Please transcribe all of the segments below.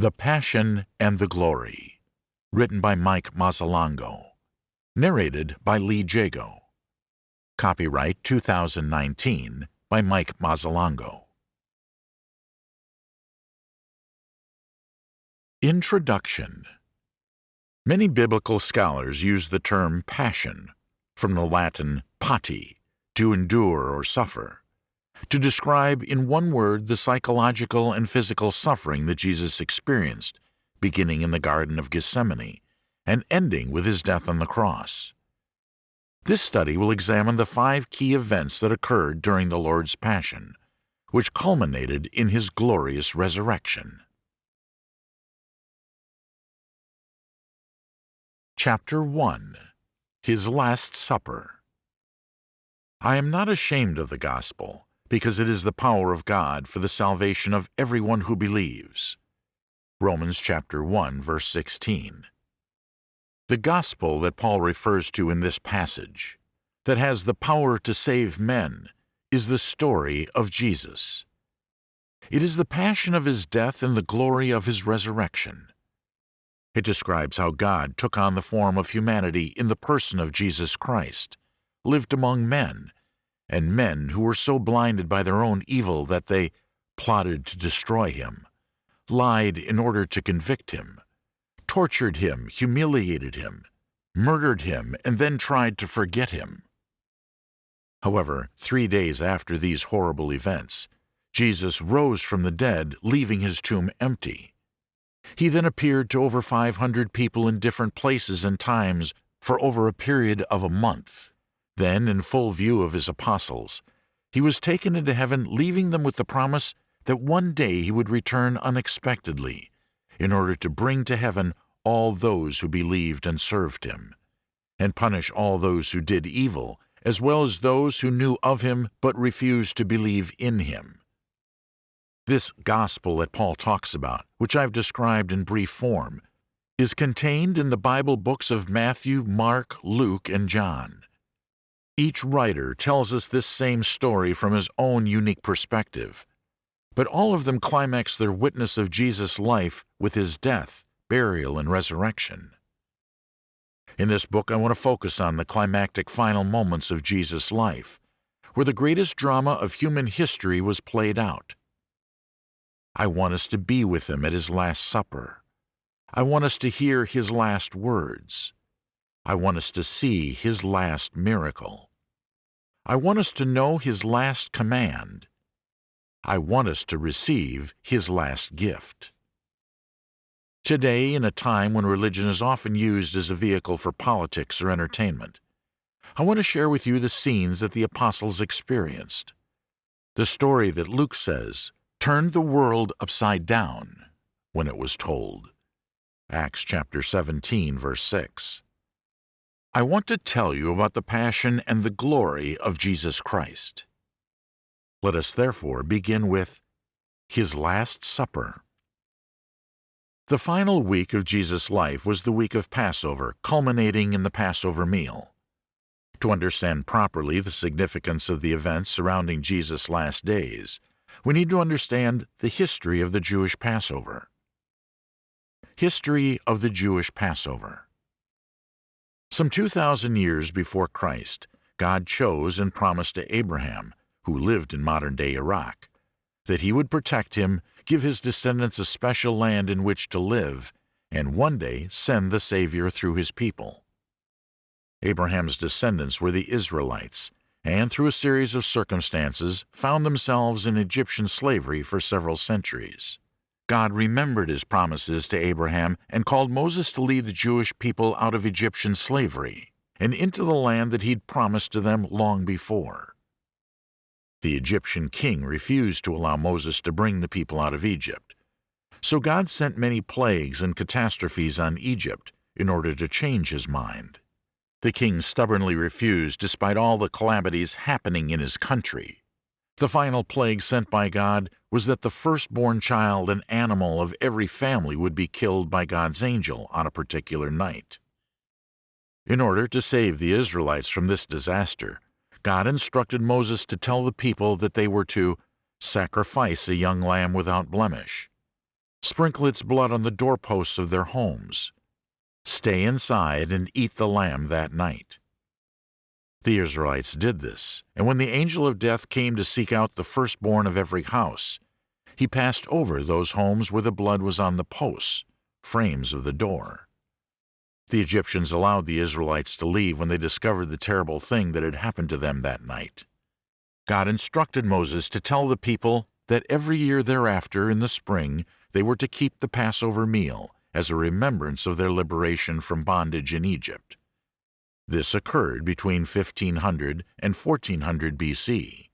The Passion and the Glory, written by Mike Mazzalongo, narrated by Lee Jago. Copyright 2019 by Mike Mazzalongo. Introduction Many biblical scholars use the term passion, from the Latin pati, to endure or suffer, to describe in one word the psychological and physical suffering that Jesus experienced, beginning in the Garden of Gethsemane and ending with his death on the cross. This study will examine the five key events that occurred during the Lord's Passion, which culminated in his glorious resurrection. Chapter 1 His Last Supper I am not ashamed of the gospel, because it is the power of God for the salvation of everyone who believes. Romans chapter 1 verse 16. The gospel that Paul refers to in this passage, that has the power to save men, is the story of Jesus. It is the passion of his death and the glory of his resurrection. It describes how God took on the form of humanity in the person of Jesus Christ, lived among men, and men who were so blinded by their own evil that they plotted to destroy him, lied in order to convict him, tortured him, humiliated him, murdered him, and then tried to forget him. However, three days after these horrible events, Jesus rose from the dead, leaving his tomb empty. He then appeared to over 500 people in different places and times for over a period of a month. Then, in full view of his apostles, he was taken into heaven, leaving them with the promise that one day he would return unexpectedly in order to bring to heaven all those who believed and served him, and punish all those who did evil, as well as those who knew of him but refused to believe in him. This gospel that Paul talks about, which I've described in brief form, is contained in the Bible books of Matthew, Mark, Luke, and John. Each writer tells us this same story from his own unique perspective, but all of them climax their witness of Jesus' life with his death, burial, and resurrection. In this book, I want to focus on the climactic final moments of Jesus' life, where the greatest drama of human history was played out. I want us to be with him at his Last Supper. I want us to hear his last words. I want us to see his last miracle. I want us to know his last command. I want us to receive his last gift. Today, in a time when religion is often used as a vehicle for politics or entertainment, I want to share with you the scenes that the apostles experienced. The story that Luke says turned the world upside down when it was told. Acts chapter 17, verse 6. I want to tell you about the passion and the glory of Jesus Christ. Let us therefore begin with His Last Supper. The final week of Jesus' life was the week of Passover, culminating in the Passover meal. To understand properly the significance of the events surrounding Jesus' last days, we need to understand the history of the Jewish Passover. History of the Jewish Passover Some 2,000 years before Christ, God chose and promised to Abraham, who lived in modern-day Iraq, that he would protect him, give his descendants a special land in which to live, and one day send the Savior through his people. Abraham's descendants were the Israelites, and through a series of circumstances found themselves in Egyptian slavery for several centuries. God remembered his promises to Abraham and called Moses to lead the Jewish people out of Egyptian slavery and into the land that he'd promised to them long before. The Egyptian king refused to allow Moses to bring the people out of Egypt. So God sent many plagues and catastrophes on Egypt in order to change his mind. The king stubbornly refused despite all the calamities happening in his country. The final plague sent by God was that the firstborn child and animal of every family would be killed by God's angel on a particular night. In order to save the Israelites from this disaster, God instructed Moses to tell the people that they were to sacrifice a young lamb without blemish. Sprinkle its blood on the doorposts of their homes. Stay inside and eat the lamb that night. The Israelites did this, and when the angel of death came to seek out the firstborn of every house, he passed over those homes where the blood was on the posts, frames of the door. The Egyptians allowed the Israelites to leave when they discovered the terrible thing that had happened to them that night. God instructed Moses to tell the people that every year thereafter in the spring they were to keep the Passover meal as a remembrance of their liberation from bondage in Egypt. This occurred between 1500 and 1400 BC.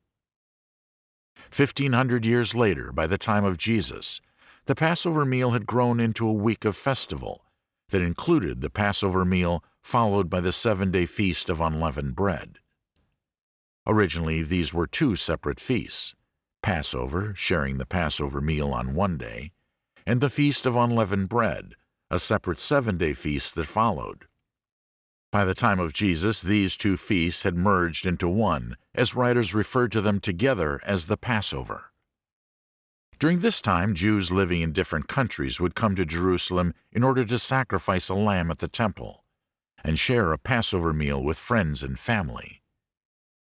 1500 years later, by the time of Jesus, the Passover meal had grown into a week of festival that included the Passover meal followed by the seven-day feast of unleavened bread. Originally, these were two separate feasts, Passover, sharing the Passover meal on one day, and the Feast of Unleavened Bread, a separate seven-day feast that followed. By the time of Jesus, these two feasts had merged into one, as writers referred to them together as the Passover. During this time, Jews living in different countries would come to Jerusalem in order to sacrifice a lamb at the temple and share a Passover meal with friends and family.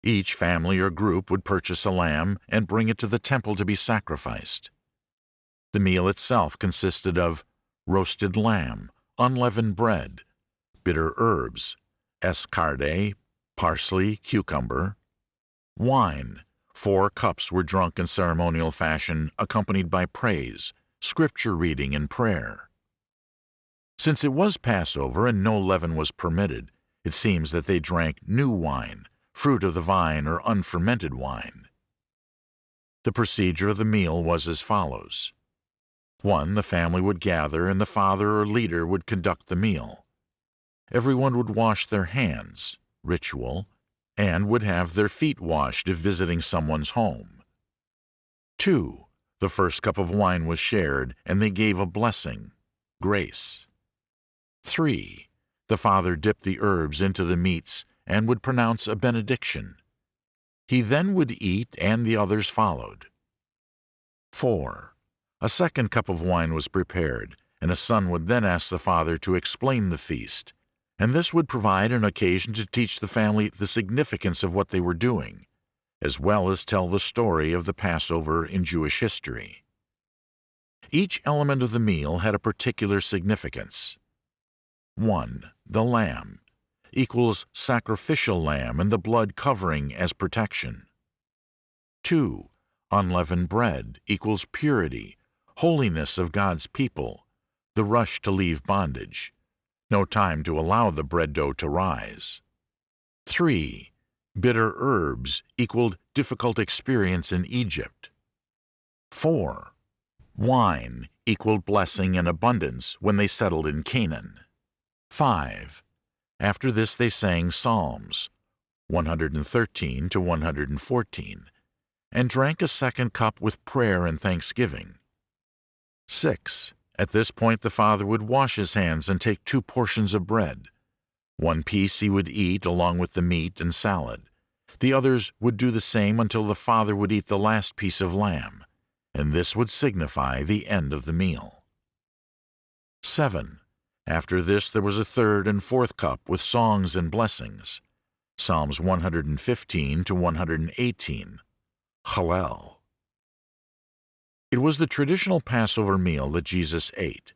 Each family or group would purchase a lamb and bring it to the temple to be sacrificed. The meal itself consisted of roasted lamb, unleavened bread, bitter herbs, escarde, parsley, cucumber, wine. Four cups were drunk in ceremonial fashion, accompanied by praise, scripture reading, and prayer. Since it was Passover and no leaven was permitted, it seems that they drank new wine, fruit of the vine or unfermented wine. The procedure of the meal was as follows. 1. The family would gather and the father or leader would conduct the meal. Everyone would wash their hands, ritual, and would have their feet washed if visiting someone's home. 2. The first cup of wine was shared and they gave a blessing, grace. 3. The father dipped the herbs into the meats and would pronounce a benediction. He then would eat, and the others followed. 4. A second cup of wine was prepared, and a son would then ask the father to explain the feast, and this would provide an occasion to teach the family the significance of what they were doing, as well as tell the story of the Passover in Jewish history. Each element of the meal had a particular significance. 1. The lamb equals sacrificial lamb and the blood covering as protection. 2. Unleavened bread equals purity, holiness of God's people, the rush to leave bondage, no time to allow the bread dough to rise. 3. Bitter herbs equaled difficult experience in Egypt. 4. Wine equaled blessing and abundance when they settled in Canaan. 5. After this they sang psalms, 113 to 114, and drank a second cup with prayer and thanksgiving. 6. At this point the father would wash his hands and take two portions of bread. One piece he would eat along with the meat and salad. The others would do the same until the father would eat the last piece of lamb, and this would signify the end of the meal. 7. After this there was a third and fourth cup with songs and blessings. Psalms 115 to 118. Hallel. It was the traditional Passover meal that Jesus ate,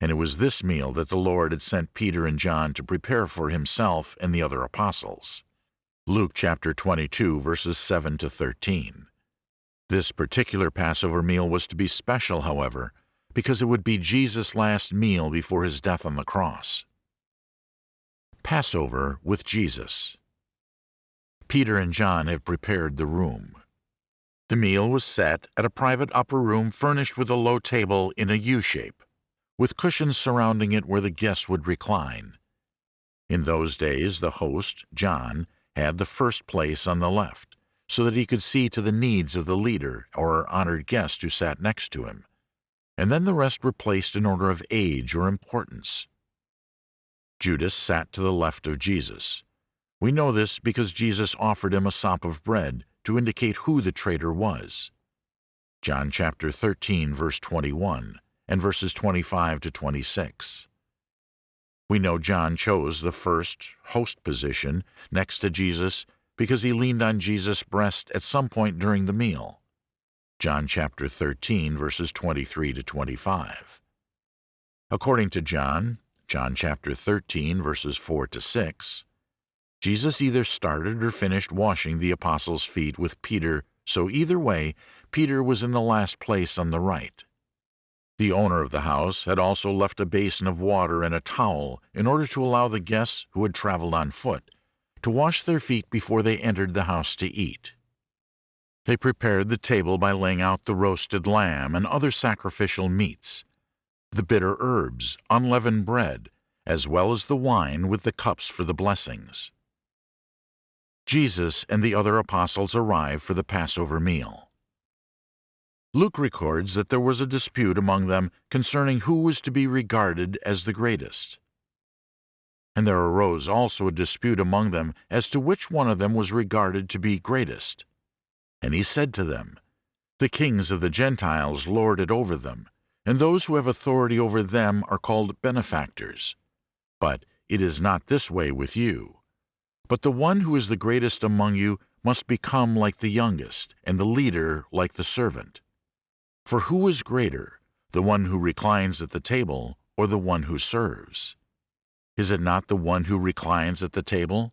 and it was this meal that the Lord had sent Peter and John to prepare for himself and the other apostles. Luke chapter 22 verses 7 to 13. This particular Passover meal was to be special, however, because it would be Jesus' last meal before his death on the cross. Passover with Jesus. Peter and John have prepared the room. The meal was set at a private upper room furnished with a low table in a U shape, with cushions surrounding it where the guests would recline. In those days, the host, John, had the first place on the left, so that he could see to the needs of the leader or honored guest who sat next to him and then the rest were placed in order of age or importance. Judas sat to the left of Jesus. We know this because Jesus offered him a sop of bread to indicate who the traitor was. John chapter 13 verse 21 and verses 25 to 26. We know John chose the first host position next to Jesus because he leaned on Jesus' breast at some point during the meal. John chapter 13 verses 23 to 25. According to John, John chapter 13 verses 4 to 6, Jesus either started or finished washing the apostles' feet with Peter, so either way, Peter was in the last place on the right. The owner of the house had also left a basin of water and a towel in order to allow the guests who had traveled on foot to wash their feet before they entered the house to eat. They prepared the table by laying out the roasted lamb and other sacrificial meats, the bitter herbs, unleavened bread, as well as the wine with the cups for the blessings. Jesus and the other apostles arrive for the Passover meal. Luke records that there was a dispute among them concerning who was to be regarded as the greatest. And there arose also a dispute among them as to which one of them was regarded to be greatest. And he said to them, The kings of the Gentiles lord it over them, and those who have authority over them are called benefactors. But it is not this way with you. But the one who is the greatest among you must become like the youngest, and the leader like the servant. For who is greater, the one who reclines at the table or the one who serves? Is it not the one who reclines at the table?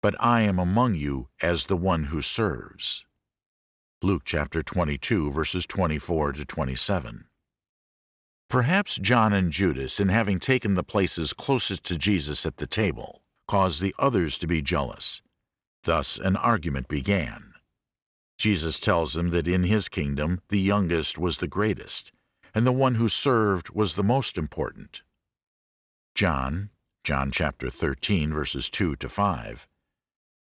But I am among you as the one who serves. Luke chapter 22, verses 24 to 27. Perhaps John and Judas, in having taken the places closest to Jesus at the table, caused the others to be jealous. Thus an argument began. Jesus tells them that in his kingdom the youngest was the greatest, and the one who served was the most important. John, John chapter 13, verses 2 to 5,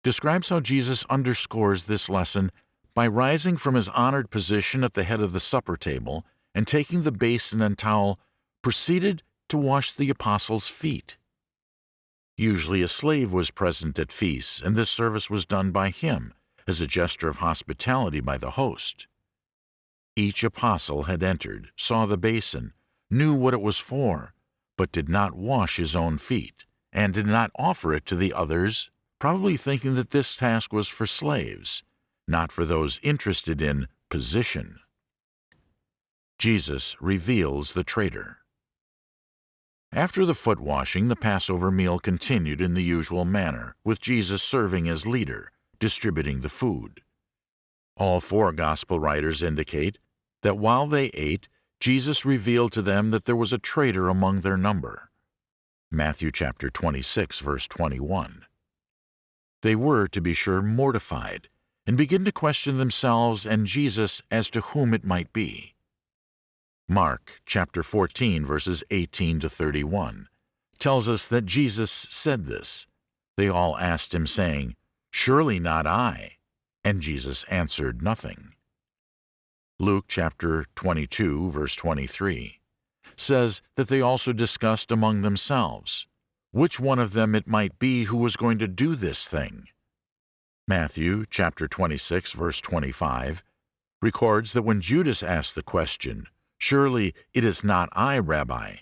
describes how Jesus underscores this lesson by rising from his honored position at the head of the supper table and taking the basin and towel, proceeded to wash the apostles' feet. Usually a slave was present at feasts, and this service was done by him as a gesture of hospitality by the host. Each apostle had entered, saw the basin, knew what it was for, but did not wash his own feet, and did not offer it to the others, probably thinking that this task was for slaves, not for those interested in position. Jesus reveals the traitor. After the foot washing, the Passover meal continued in the usual manner, with Jesus serving as leader, distributing the food. All four Gospel writers indicate that while they ate, Jesus revealed to them that there was a traitor among their number. Matthew chapter 26, verse 21. They were, to be sure, mortified and begin to question themselves and Jesus as to whom it might be. Mark chapter 14, verses 18 to 31, tells us that Jesus said this. They all asked him, saying, Surely not I. And Jesus answered nothing. Luke chapter 22, verse 23, says that they also discussed among themselves which one of them it might be who was going to do this thing. Matthew chapter 26, verse 25, records that when Judas asked the question, Surely it is not I, Rabbi,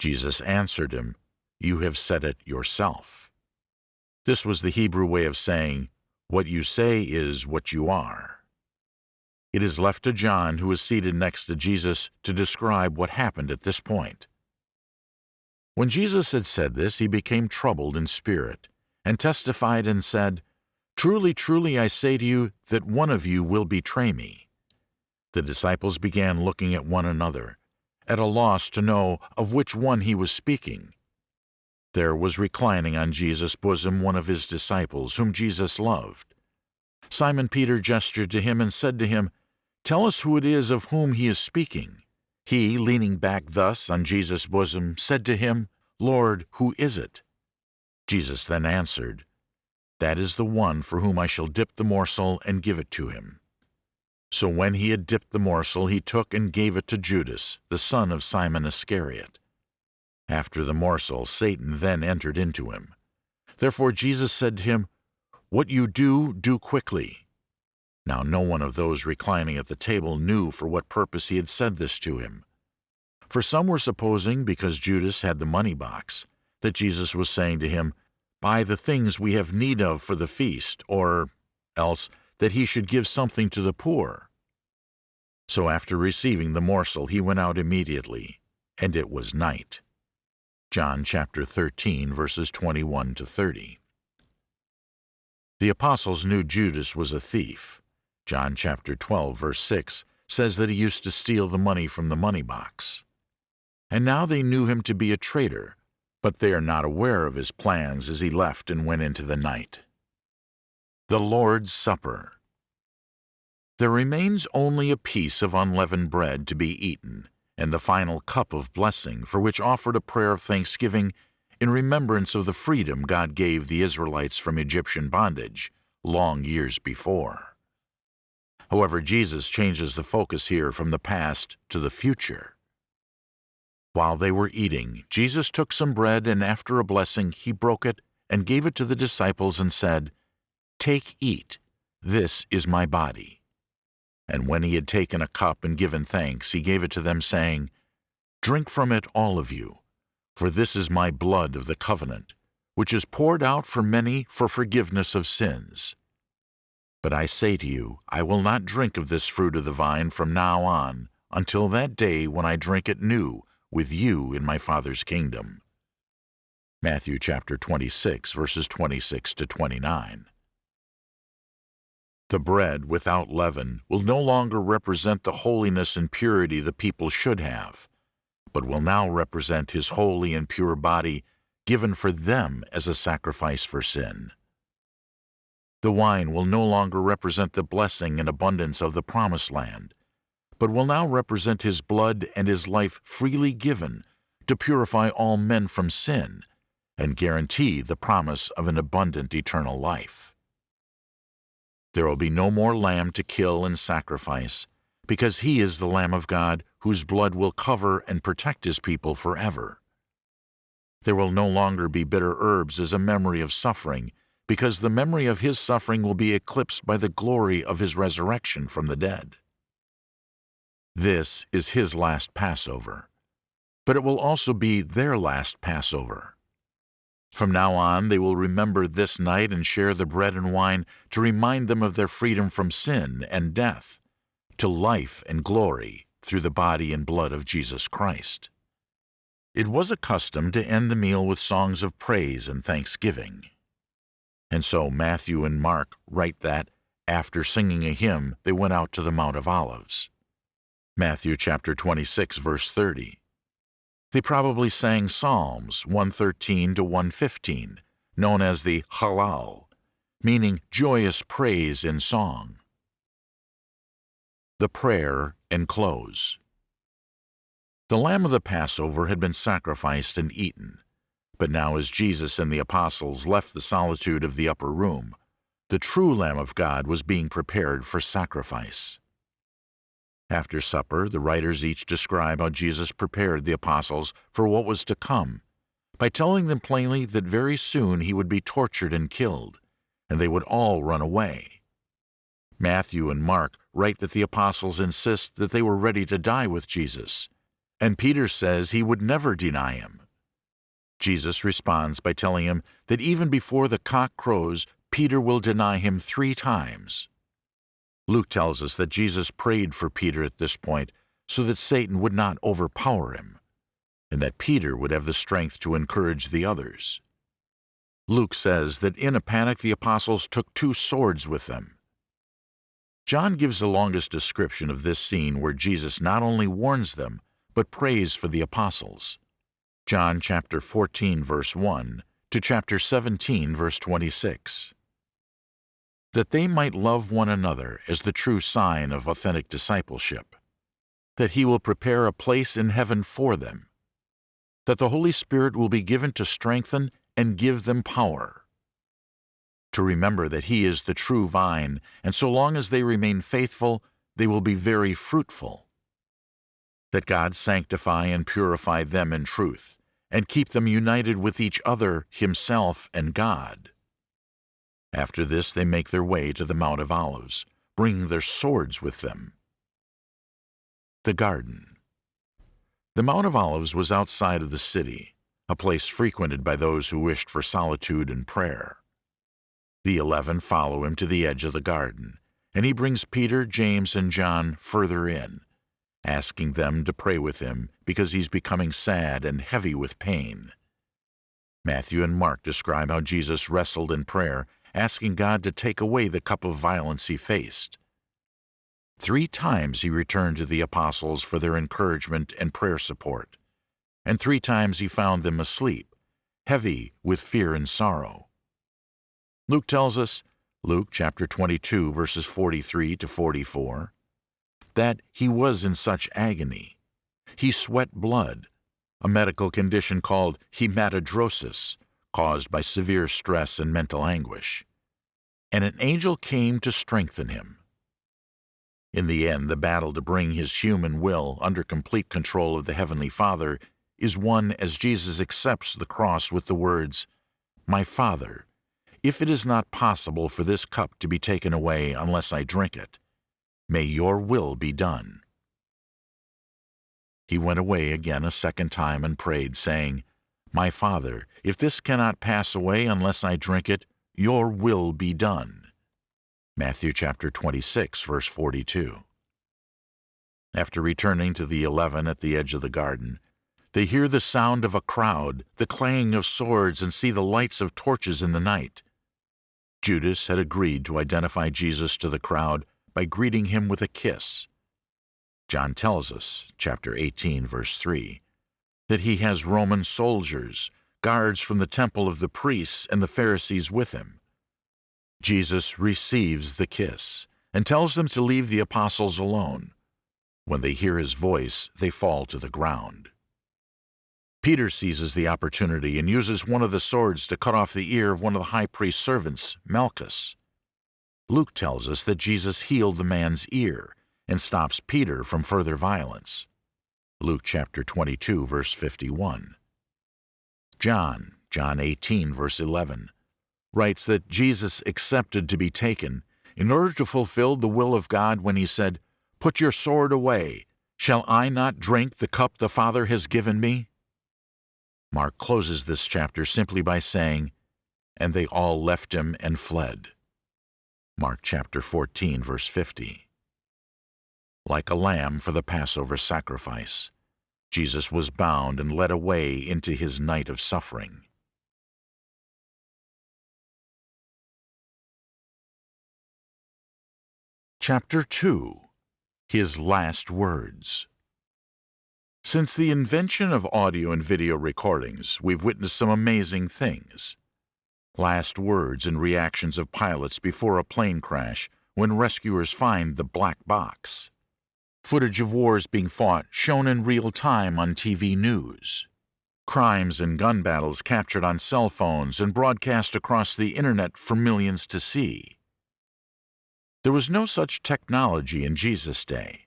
Jesus answered him, You have said it yourself. This was the Hebrew way of saying, What you say is what you are. It is left to John, who is seated next to Jesus, to describe what happened at this point. When Jesus had said this, he became troubled in spirit, and testified and said, Truly, truly, I say to you that one of you will betray me. The disciples began looking at one another, at a loss to know of which one he was speaking. There was reclining on Jesus' bosom one of his disciples, whom Jesus loved. Simon Peter gestured to him and said to him, Tell us who it is of whom he is speaking. He, leaning back thus on Jesus' bosom, said to him, Lord, who is it? Jesus then answered, That is the one for whom I shall dip the morsel and give it to him. So when he had dipped the morsel, he took and gave it to Judas, the son of Simon Iscariot. After the morsel, Satan then entered into him. Therefore Jesus said to him, What you do, do quickly. Now no one of those reclining at the table knew for what purpose he had said this to him. For some were supposing, because Judas had the money box, that Jesus was saying to him, Buy the things we have need of for the feast, or else that he should give something to the poor. So after receiving the morsel, he went out immediately, and it was night. John chapter 13, verses 21 to 30. The apostles knew Judas was a thief. John chapter 12, verse 6 says that he used to steal the money from the money box. And now they knew him to be a traitor, but they are not aware of his plans as he left and went into the night. The Lord's Supper There remains only a piece of unleavened bread to be eaten, and the final cup of blessing, for which offered a prayer of thanksgiving in remembrance of the freedom God gave the Israelites from Egyptian bondage long years before. However, Jesus changes the focus here from the past to the future. While they were eating, Jesus took some bread, and after a blessing, he broke it and gave it to the disciples and said, Take, eat, this is my body. And when he had taken a cup and given thanks, he gave it to them, saying, Drink from it, all of you, for this is my blood of the covenant, which is poured out for many for forgiveness of sins. But I say to you, I will not drink of this fruit of the vine from now on, until that day when I drink it new with you in my Father's kingdom. Matthew chapter 26, verses 26 to 29. The bread without leaven will no longer represent the holiness and purity the people should have, but will now represent his holy and pure body given for them as a sacrifice for sin. The wine will no longer represent the blessing and abundance of the promised land, but will now represent his blood and his life freely given to purify all men from sin and guarantee the promise of an abundant eternal life. There will be no more lamb to kill and sacrifice, because he is the Lamb of God whose blood will cover and protect his people forever. There will no longer be bitter herbs as a memory of suffering, because the memory of his suffering will be eclipsed by the glory of his resurrection from the dead. This is his last Passover, but it will also be their last Passover. From now on, they will remember this night and share the bread and wine to remind them of their freedom from sin and death to life and glory through the body and blood of Jesus Christ. It was a custom to end the meal with songs of praise and thanksgiving. And so Matthew and Mark write that, after singing a hymn, they went out to the Mount of Olives. Matthew chapter 26, verse 30. They probably sang Psalms 113 to 115, known as the Hallel, meaning joyous praise in song. The Prayer and Close The lamb of the Passover had been sacrificed and eaten, but now as Jesus and the apostles left the solitude of the upper room, the true Lamb of God was being prepared for sacrifice. After supper, the writers each describe how Jesus prepared the apostles for what was to come by telling them plainly that very soon he would be tortured and killed, and they would all run away. Matthew and Mark write that the apostles insist that they were ready to die with Jesus, and Peter says he would never deny him. Jesus responds by telling him that even before the cock crows, Peter will deny him three times. Luke tells us that Jesus prayed for Peter at this point so that Satan would not overpower him, and that Peter would have the strength to encourage the others. Luke says that in a panic the apostles took two swords with them. John gives the longest description of this scene where Jesus not only warns them, but prays for the apostles. John chapter 14 verse 1 to chapter 17 verse 26 that they might love one another as the true sign of authentic discipleship, that He will prepare a place in heaven for them, that the Holy Spirit will be given to strengthen and give them power, to remember that He is the true vine, and so long as they remain faithful, they will be very fruitful, that God sanctify and purify them in truth, and keep them united with each other, Himself, and God after this they make their way to the Mount of Olives, bringing their swords with them. The Garden The Mount of Olives was outside of the city, a place frequented by those who wished for solitude and prayer. The eleven follow him to the edge of the garden, and he brings Peter, James, and John further in, asking them to pray with him because he's becoming sad and heavy with pain. Matthew and Mark describe how Jesus wrestled in prayer, asking God to take away the cup of violence he faced. Three times he returned to the apostles for their encouragement and prayer support, and three times he found them asleep, heavy with fear and sorrow. Luke tells us, Luke chapter 22 verses 43 to 44, that he was in such agony. He sweat blood, a medical condition called hematidrosis, caused by severe stress and mental anguish. And an angel came to strengthen him. In the end, the battle to bring his human will under complete control of the Heavenly Father is won as Jesus accepts the cross with the words, My Father, if it is not possible for this cup to be taken away unless I drink it, may your will be done. He went away again a second time and prayed, saying, My Father, if this cannot pass away unless I drink it, your will be done. Matthew chapter 26, verse 42. After returning to the eleven at the edge of the garden, they hear the sound of a crowd, the clanging of swords, and see the lights of torches in the night. Judas had agreed to identify Jesus to the crowd by greeting him with a kiss. John tells us, chapter 18, verse 3, that he has Roman soldiers, guards from the temple of the priests and the Pharisees with him. Jesus receives the kiss and tells them to leave the apostles alone. When they hear his voice, they fall to the ground. Peter seizes the opportunity and uses one of the swords to cut off the ear of one of the high priest's servants, Malchus. Luke tells us that Jesus healed the man's ear and stops Peter from further violence. Luke chapter 22, verse 51. John, John 18, verse 11, writes that Jesus accepted to be taken in order to fulfill the will of God when he said, Put your sword away. Shall I not drink the cup the Father has given me? Mark closes this chapter simply by saying, And they all left him and fled. Mark chapter 14, verse 50. Like a lamb for the Passover sacrifice, Jesus was bound and led away into his night of suffering. Chapter 2 His Last Words Since the invention of audio and video recordings, we've witnessed some amazing things. Last words and reactions of pilots before a plane crash when rescuers find the black box. Footage of wars being fought shown in real time on TV news. Crimes and gun battles captured on cell phones and broadcast across the internet for millions to see. There was no such technology in Jesus' day,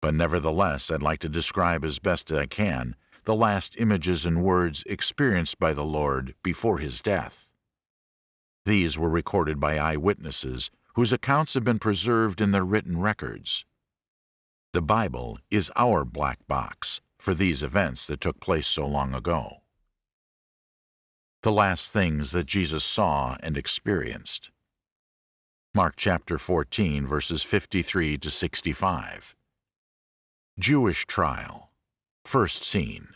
but nevertheless I'd like to describe as best I can the last images and words experienced by the Lord before his death. These were recorded by eyewitnesses whose accounts have been preserved in their written records. The Bible is our black box for these events that took place so long ago. The last things that Jesus saw and experienced. Mark chapter 14, verses 53 to 65. Jewish trial. First scene.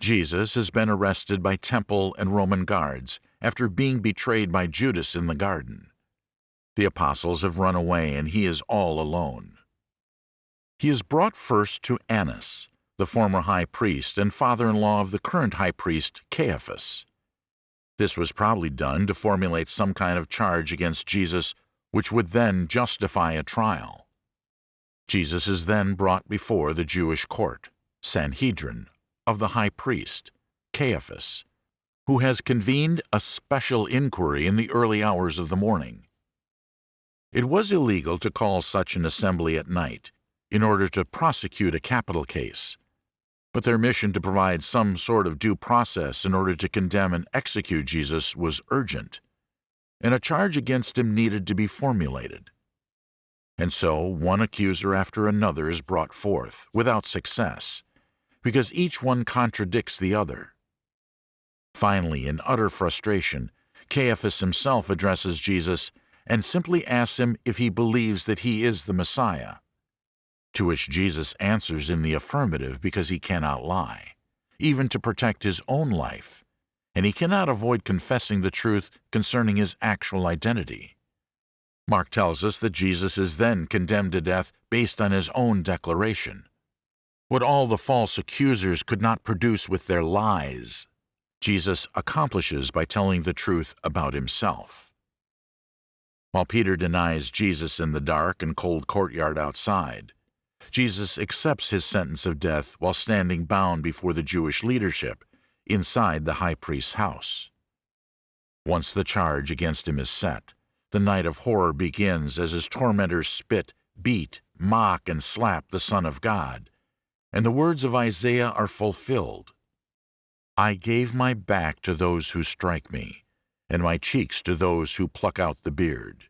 Jesus has been arrested by temple and Roman guards after being betrayed by Judas in the garden. The apostles have run away and he is all alone. He is brought first to Annas, the former high priest and father-in-law of the current high priest Caiaphas. This was probably done to formulate some kind of charge against Jesus which would then justify a trial. Jesus is then brought before the Jewish court, Sanhedrin, of the high priest, Caiaphas, who has convened a special inquiry in the early hours of the morning. It was illegal to call such an assembly at night in order to prosecute a capital case, but their mission to provide some sort of due process in order to condemn and execute Jesus was urgent, and a charge against him needed to be formulated. And so one accuser after another is brought forth, without success, because each one contradicts the other. Finally, in utter frustration, Caiaphas himself addresses Jesus and simply asks him if he believes that he is the Messiah. To which Jesus answers in the affirmative because he cannot lie, even to protect his own life, and he cannot avoid confessing the truth concerning his actual identity. Mark tells us that Jesus is then condemned to death based on his own declaration. What all the false accusers could not produce with their lies, Jesus accomplishes by telling the truth about himself. While Peter denies Jesus in the dark and cold courtyard outside, Jesus accepts his sentence of death while standing bound before the Jewish leadership inside the high priest's house. Once the charge against him is set, the night of horror begins as his tormentors spit, beat, mock, and slap the Son of God, and the words of Isaiah are fulfilled. I gave my back to those who strike me, and my cheeks to those who pluck out the beard.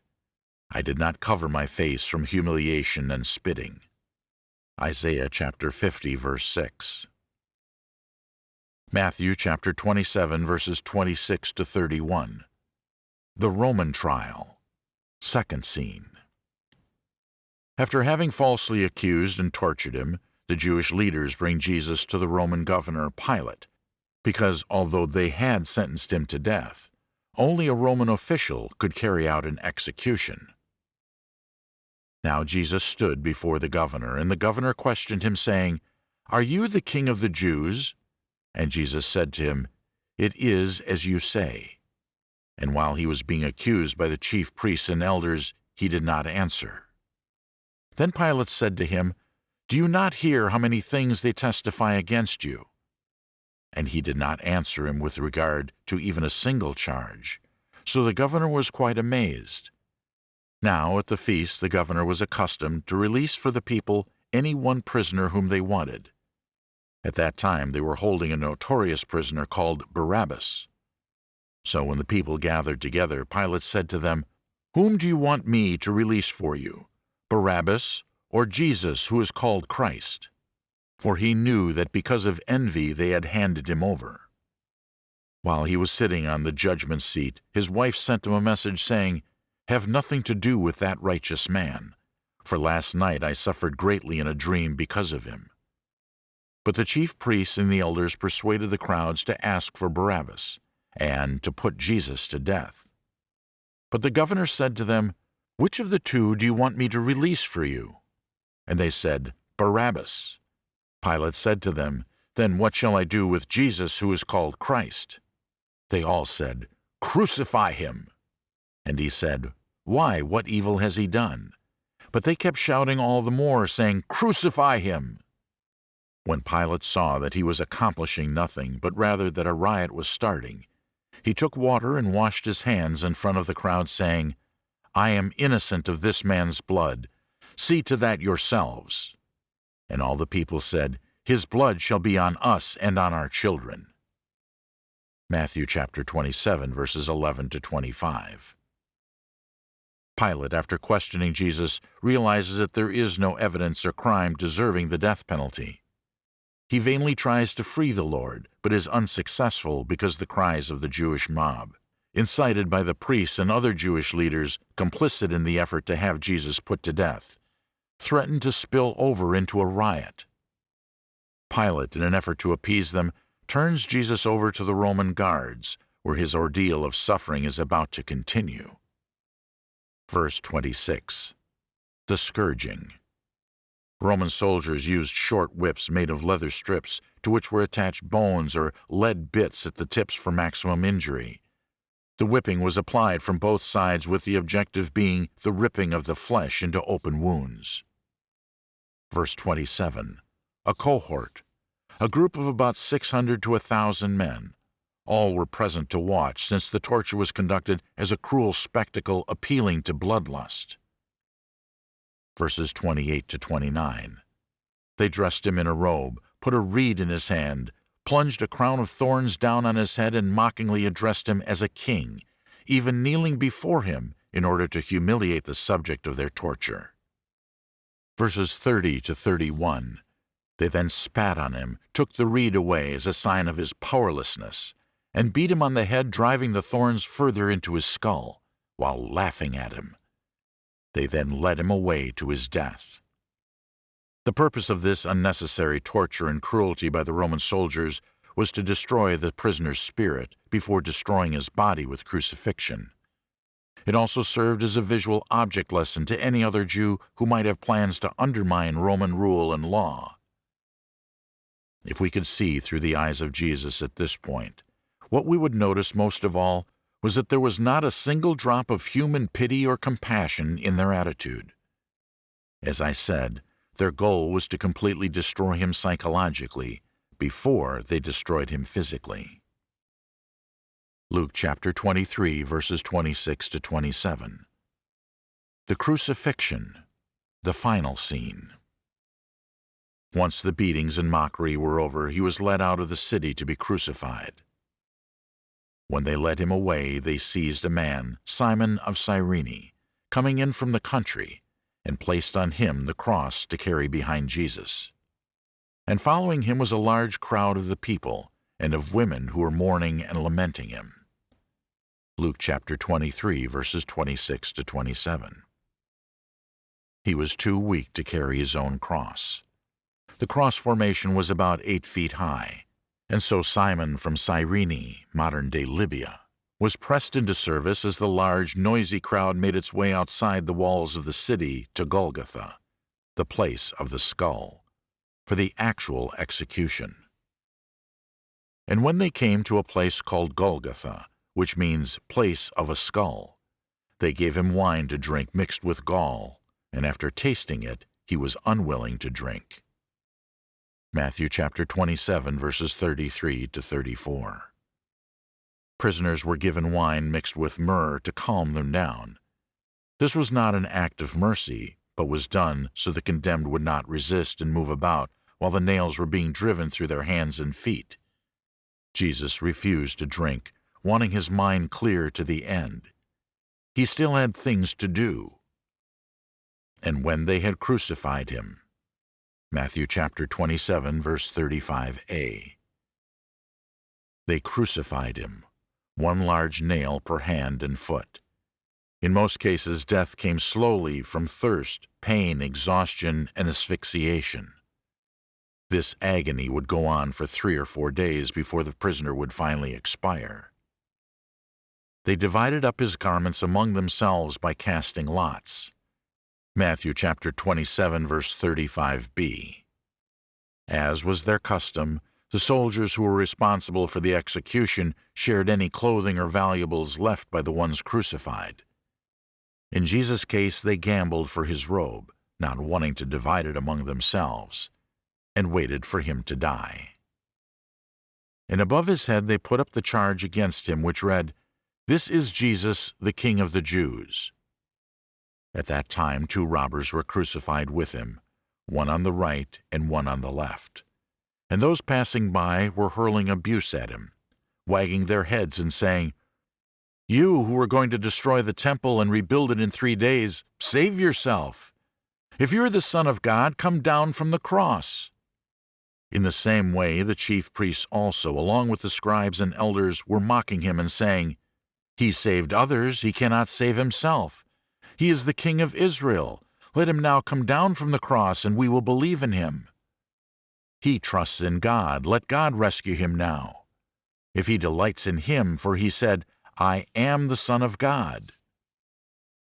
I did not cover my face from humiliation and spitting. Isaiah chapter 50, verse 6. Matthew chapter 27, verses 26 to 31. The Roman Trial. Second scene. After having falsely accused and tortured him, the Jewish leaders bring Jesus to the Roman governor Pilate because although they had sentenced him to death, only a Roman official could carry out an execution. Now Jesus stood before the governor, and the governor questioned him, saying, Are you the king of the Jews? And Jesus said to him, It is as you say. And while he was being accused by the chief priests and elders, he did not answer. Then Pilate said to him, Do you not hear how many things they testify against you? and he did not answer him with regard to even a single charge. So the governor was quite amazed. Now at the feast the governor was accustomed to release for the people any one prisoner whom they wanted. At that time they were holding a notorious prisoner called Barabbas. So when the people gathered together, Pilate said to them, Whom do you want me to release for you, Barabbas or Jesus who is called Christ? for he knew that because of envy they had handed him over. While he was sitting on the judgment seat, his wife sent him a message saying, Have nothing to do with that righteous man, for last night I suffered greatly in a dream because of him. But the chief priests and the elders persuaded the crowds to ask for Barabbas, and to put Jesus to death. But the governor said to them, Which of the two do you want me to release for you? And they said, Barabbas. Pilate said to them, Then what shall I do with Jesus who is called Christ? They all said, Crucify him. And he said, Why, what evil has he done? But they kept shouting all the more, saying, Crucify him! When Pilate saw that he was accomplishing nothing, but rather that a riot was starting, he took water and washed his hands in front of the crowd, saying, I am innocent of this man's blood. See to that yourselves. And all the people said, His blood shall be on us and on our children. Matthew chapter 27, verses 11 to 25. Pilate, after questioning Jesus, realizes that there is no evidence or crime deserving the death penalty. He vainly tries to free the Lord, but is unsuccessful because the cries of the Jewish mob, incited by the priests and other Jewish leaders complicit in the effort to have Jesus put to death, threatened to spill over into a riot. Pilate, in an effort to appease them, turns Jesus over to the Roman guards, where his ordeal of suffering is about to continue. Verse 26 The Scourging Roman soldiers used short whips made of leather strips to which were attached bones or lead bits at the tips for maximum injury. The whipping was applied from both sides with the objective being the ripping of the flesh into open wounds. Verse 27 A cohort, a group of about 600 to a 1,000 men. All were present to watch, since the torture was conducted as a cruel spectacle appealing to bloodlust. Verses 28 to 29 They dressed him in a robe, put a reed in his hand, plunged a crown of thorns down on his head, and mockingly addressed him as a king, even kneeling before him in order to humiliate the subject of their torture verses 30 to 31. They then spat on him, took the reed away as a sign of his powerlessness, and beat him on the head, driving the thorns further into his skull, while laughing at him. They then led him away to his death. The purpose of this unnecessary torture and cruelty by the Roman soldiers was to destroy the prisoner's spirit before destroying his body with crucifixion. It also served as a visual object lesson to any other Jew who might have plans to undermine Roman rule and law. If we could see through the eyes of Jesus at this point, what we would notice most of all was that there was not a single drop of human pity or compassion in their attitude. As I said, their goal was to completely destroy him psychologically before they destroyed him physically. Luke chapter 23, verses 26 to 27. The Crucifixion, the final scene. Once the beatings and mockery were over, he was led out of the city to be crucified. When they led him away, they seized a man, Simon of Cyrene, coming in from the country, and placed on him the cross to carry behind Jesus. And following him was a large crowd of the people, and of women who were mourning and lamenting him. Luke chapter 23, verses 26 to 27. He was too weak to carry his own cross. The cross formation was about eight feet high, and so Simon from Cyrene, modern-day Libya, was pressed into service as the large, noisy crowd made its way outside the walls of the city to Golgotha, the place of the skull, for the actual execution. And when they came to a place called Golgotha, which means place of a skull, they gave him wine to drink mixed with gall, and after tasting it, he was unwilling to drink. Matthew chapter 27, verses 33 to 34. Prisoners were given wine mixed with myrrh to calm them down. This was not an act of mercy, but was done so the condemned would not resist and move about while the nails were being driven through their hands and feet. Jesus refused to drink, wanting his mind clear to the end. He still had things to do. And when they had crucified him, Matthew chapter 27, verse 35a. They crucified him, one large nail per hand and foot. In most cases, death came slowly from thirst, pain, exhaustion, and asphyxiation. This agony would go on for three or four days before the prisoner would finally expire. They divided up his garments among themselves by casting lots. Matthew chapter 27 verse 35b. As was their custom, the soldiers who were responsible for the execution shared any clothing or valuables left by the ones crucified. In Jesus' case, they gambled for his robe, not wanting to divide it among themselves, and waited for him to die. And above his head they put up the charge against him, which read, This is Jesus, the King of the Jews. At that time two robbers were crucified with him, one on the right and one on the left. And those passing by were hurling abuse at him, wagging their heads and saying, You who are going to destroy the temple and rebuild it in three days, save yourself. If you're the Son of God, come down from the cross. In the same way, the chief priests also, along with the scribes and elders, were mocking him and saying, He saved others, he cannot save himself. He is the King of Israel. Let him now come down from the cross, and we will believe in him. He trusts in God. Let God rescue him now. If he delights in him, for he said, I am the Son of God.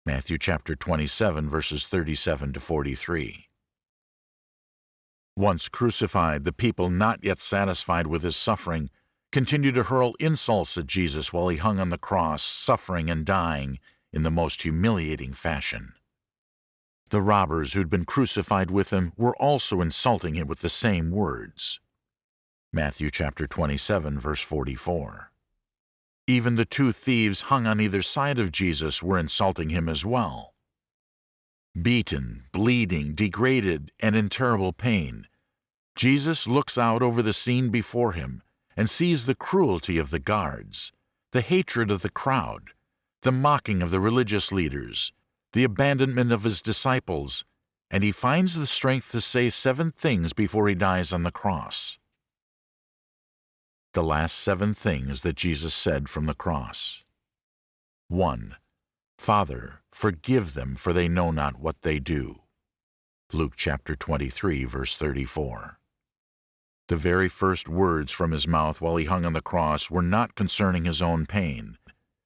Matthew chapter 27, verses 37 to 43. Once crucified, the people, not yet satisfied with his suffering, continued to hurl insults at Jesus while he hung on the cross, suffering and dying, in the most humiliating fashion. The robbers who'd been crucified with him were also insulting him with the same words. Matthew chapter 27, verse 44. Even the two thieves hung on either side of Jesus were insulting him as well. Beaten, bleeding, degraded, and in terrible pain, Jesus looks out over the scene before him and sees the cruelty of the guards, the hatred of the crowd, the mocking of the religious leaders, the abandonment of his disciples, and he finds the strength to say seven things before he dies on the cross. The last seven things that Jesus said from the cross. 1. Father, forgive them, for they know not what they do. Luke chapter 23, verse 34. The very first words from his mouth while he hung on the cross were not concerning his own pain,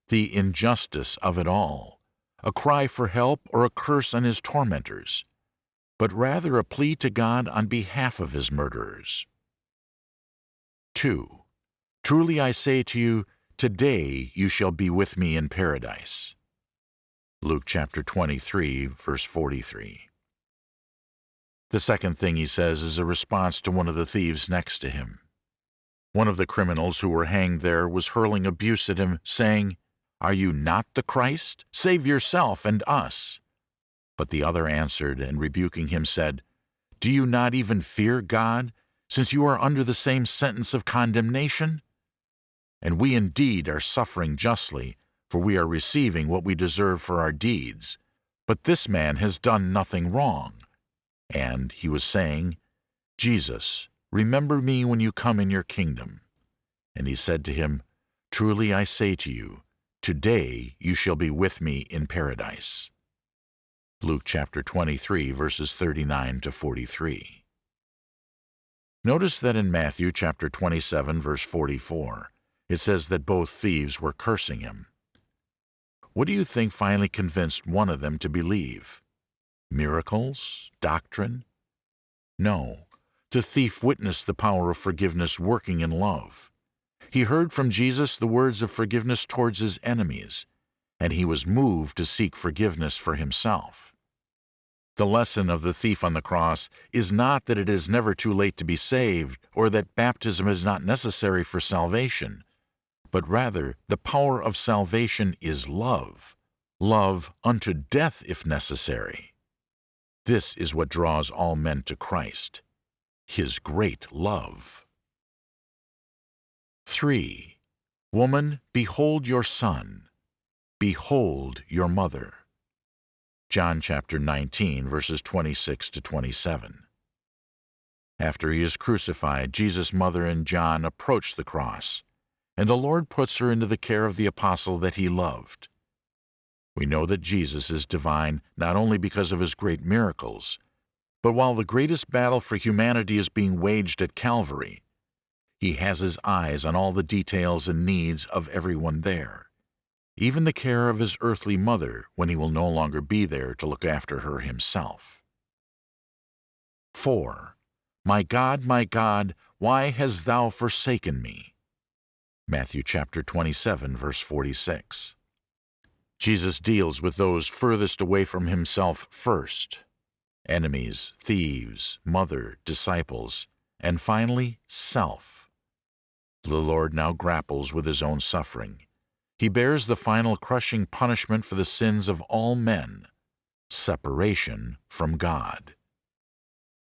the injustice of it all, a cry for help or a curse on his tormentors, but rather a plea to God on behalf of his murderers. 2. Truly I say to you, today you shall be with me in paradise. Luke chapter 23, verse 43. The second thing he says is a response to one of the thieves next to him. One of the criminals who were hanged there was hurling abuse at him, saying, Are you not the Christ? Save yourself and us. But the other answered, and rebuking him said, Do you not even fear God, since you are under the same sentence of condemnation? And we indeed are suffering justly, for we are receiving what we deserve for our deeds. But this man has done nothing wrong. And he was saying, Jesus, remember me when you come in your kingdom. And he said to him, Truly I say to you, today you shall be with me in paradise. Luke chapter 23, verses 39 to 43. Notice that in Matthew chapter 27, verse 44, it says that both thieves were cursing him. What do you think finally convinced one of them to believe? Miracles? Doctrine? No. The thief witnessed the power of forgiveness working in love. He heard from Jesus the words of forgiveness towards his enemies, and he was moved to seek forgiveness for himself. The lesson of the thief on the cross is not that it is never too late to be saved or that baptism is not necessary for salvation, but rather the power of salvation is love, love unto death if necessary. This is what draws all men to Christ, His great love. 3. Woman, behold your son. Behold your mother. John chapter 19, verses 26 to 27. After he is crucified, Jesus' mother and John approach the cross, and the Lord puts her into the care of the apostle that he loved. We know that Jesus is divine not only because of his great miracles, but while the greatest battle for humanity is being waged at Calvary, he has his eyes on all the details and needs of everyone there, even the care of his earthly mother when he will no longer be there to look after her himself. 4. My God, my God, why hast thou forsaken me? Matthew chapter 27, verse 46. Jesus deals with those furthest away from himself first enemies, thieves, mother, disciples, and finally, self. The Lord now grapples with his own suffering. He bears the final crushing punishment for the sins of all men separation from God.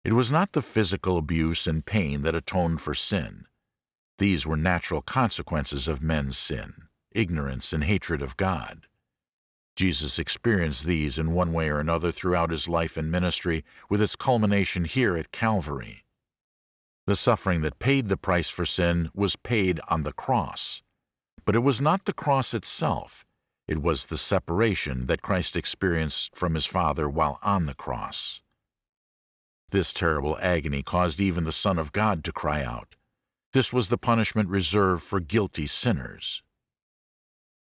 It was not the physical abuse and pain that atoned for sin. These were natural consequences of men's sin, ignorance and hatred of God. Jesus experienced these in one way or another throughout his life and ministry, with its culmination here at Calvary. The suffering that paid the price for sin was paid on the cross. But it was not the cross itself, it was the separation that Christ experienced from his Father while on the cross. This terrible agony caused even the Son of God to cry out. This was the punishment reserved for guilty sinners.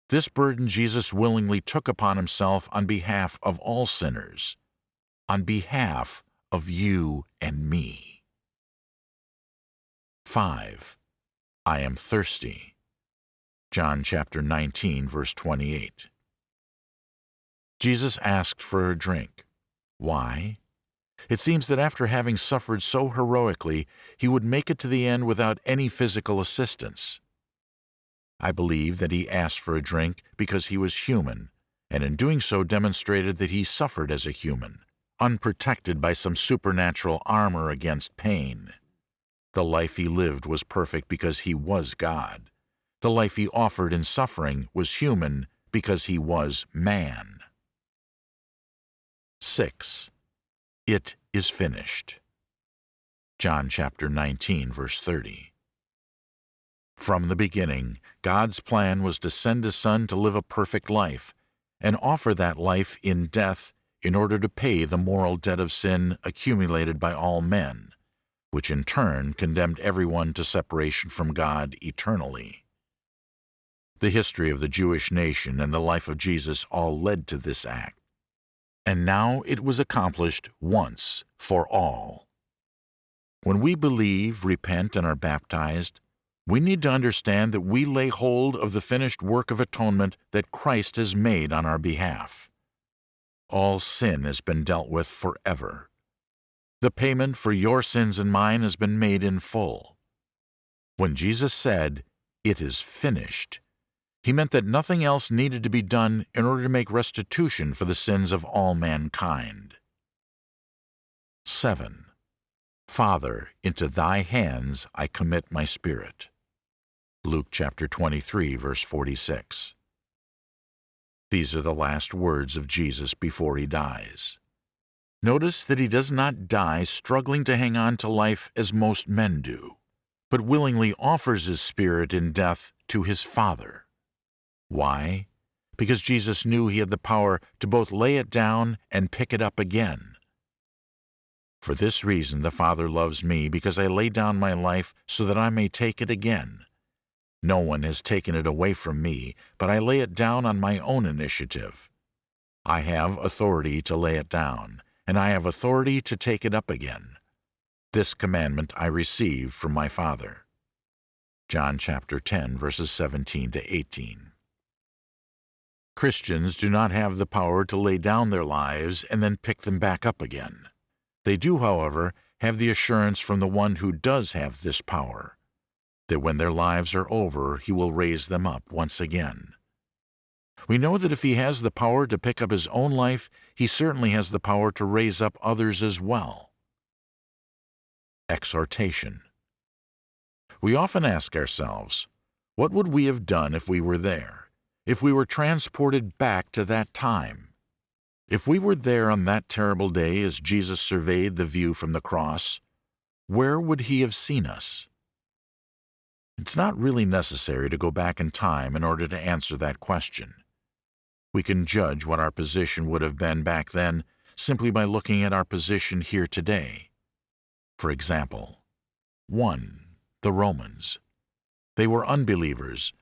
This burden Jesus willingly took upon himself on behalf of all sinners, on behalf of you and me. 5. I am thirsty. John chapter 19, verse 28. Jesus asked for a drink. Why? It seems that after having suffered so heroically, he would make it to the end without any physical assistance. I believe that he asked for a drink because he was human, and in doing so demonstrated that he suffered as a human, unprotected by some supernatural armor against pain. The life he lived was perfect because he was God. The life he offered in suffering was human because he was man. 6. It is finished. John chapter 19, verse 30. From the beginning, God's plan was to send His Son to live a perfect life and offer that life in death in order to pay the moral debt of sin accumulated by all men, which in turn condemned everyone to separation from God eternally. The history of the Jewish nation and the life of Jesus all led to this act. And now it was accomplished once for all. When we believe, repent, and are baptized, we need to understand that we lay hold of the finished work of atonement that Christ has made on our behalf. All sin has been dealt with forever. The payment for your sins and mine has been made in full. When Jesus said, It is finished, he meant that nothing else needed to be done in order to make restitution for the sins of all mankind. 7. Father, into thy hands I commit my spirit. Luke chapter 23, verse 46. These are the last words of Jesus before he dies. Notice that he does not die struggling to hang on to life as most men do, but willingly offers his spirit in death to his Father. Why? Because Jesus knew he had the power to both lay it down and pick it up again. For this reason the Father loves me, because I lay down my life so that I may take it again. No one has taken it away from me, but I lay it down on my own initiative. I have authority to lay it down, and I have authority to take it up again. This commandment I received from my Father. John chapter 10, verses 17 to 18. Christians do not have the power to lay down their lives and then pick them back up again. They do, however, have the assurance from the one who does have this power, that when their lives are over, he will raise them up once again. We know that if he has the power to pick up his own life, he certainly has the power to raise up others as well. Exhortation We often ask ourselves, what would we have done if we were there? if we were transported back to that time. If we were there on that terrible day as Jesus surveyed the view from the cross, where would he have seen us? It's not really necessary to go back in time in order to answer that question. We can judge what our position would have been back then simply by looking at our position here today. For example, 1. The Romans. They were unbelievers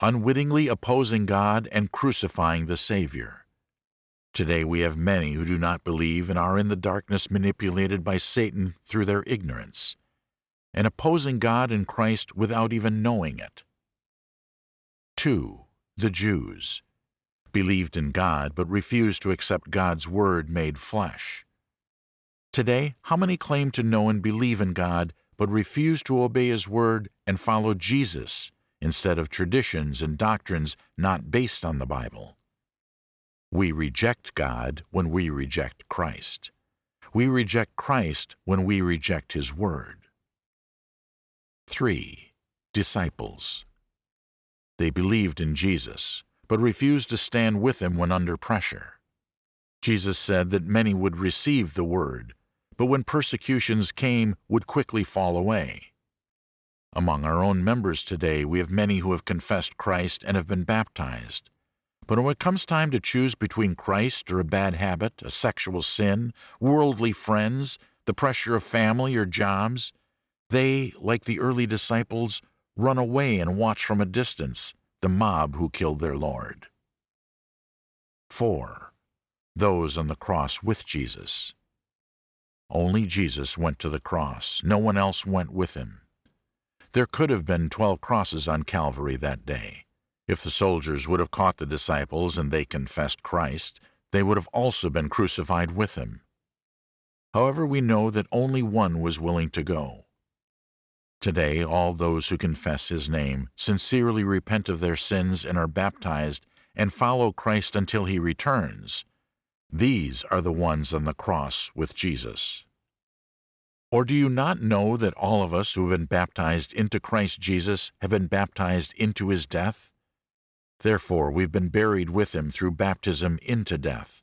unwittingly opposing God and crucifying the Savior. Today we have many who do not believe and are in the darkness manipulated by Satan through their ignorance, and opposing God and Christ without even knowing it. 2. The Jews believed in God but refused to accept God's Word made flesh. Today, how many claim to know and believe in God but refuse to obey His Word and follow Jesus instead of traditions and doctrines not based on the Bible. We reject God when we reject Christ. We reject Christ when we reject His Word. 3. Disciples They believed in Jesus, but refused to stand with Him when under pressure. Jesus said that many would receive the Word, but when persecutions came, would quickly fall away. Among our own members today, we have many who have confessed Christ and have been baptized. But when it comes time to choose between Christ or a bad habit, a sexual sin, worldly friends, the pressure of family or jobs, they, like the early disciples, run away and watch from a distance the mob who killed their Lord. 4. Those on the cross with Jesus. Only Jesus went to the cross. No one else went with him. There could have been twelve crosses on Calvary that day. If the soldiers would have caught the disciples and they confessed Christ, they would have also been crucified with him. However, we know that only one was willing to go. Today, all those who confess his name, sincerely repent of their sins and are baptized, and follow Christ until he returns, these are the ones on the cross with Jesus. Or do you not know that all of us who have been baptized into Christ Jesus have been baptized into his death? Therefore we've been buried with him through baptism into death,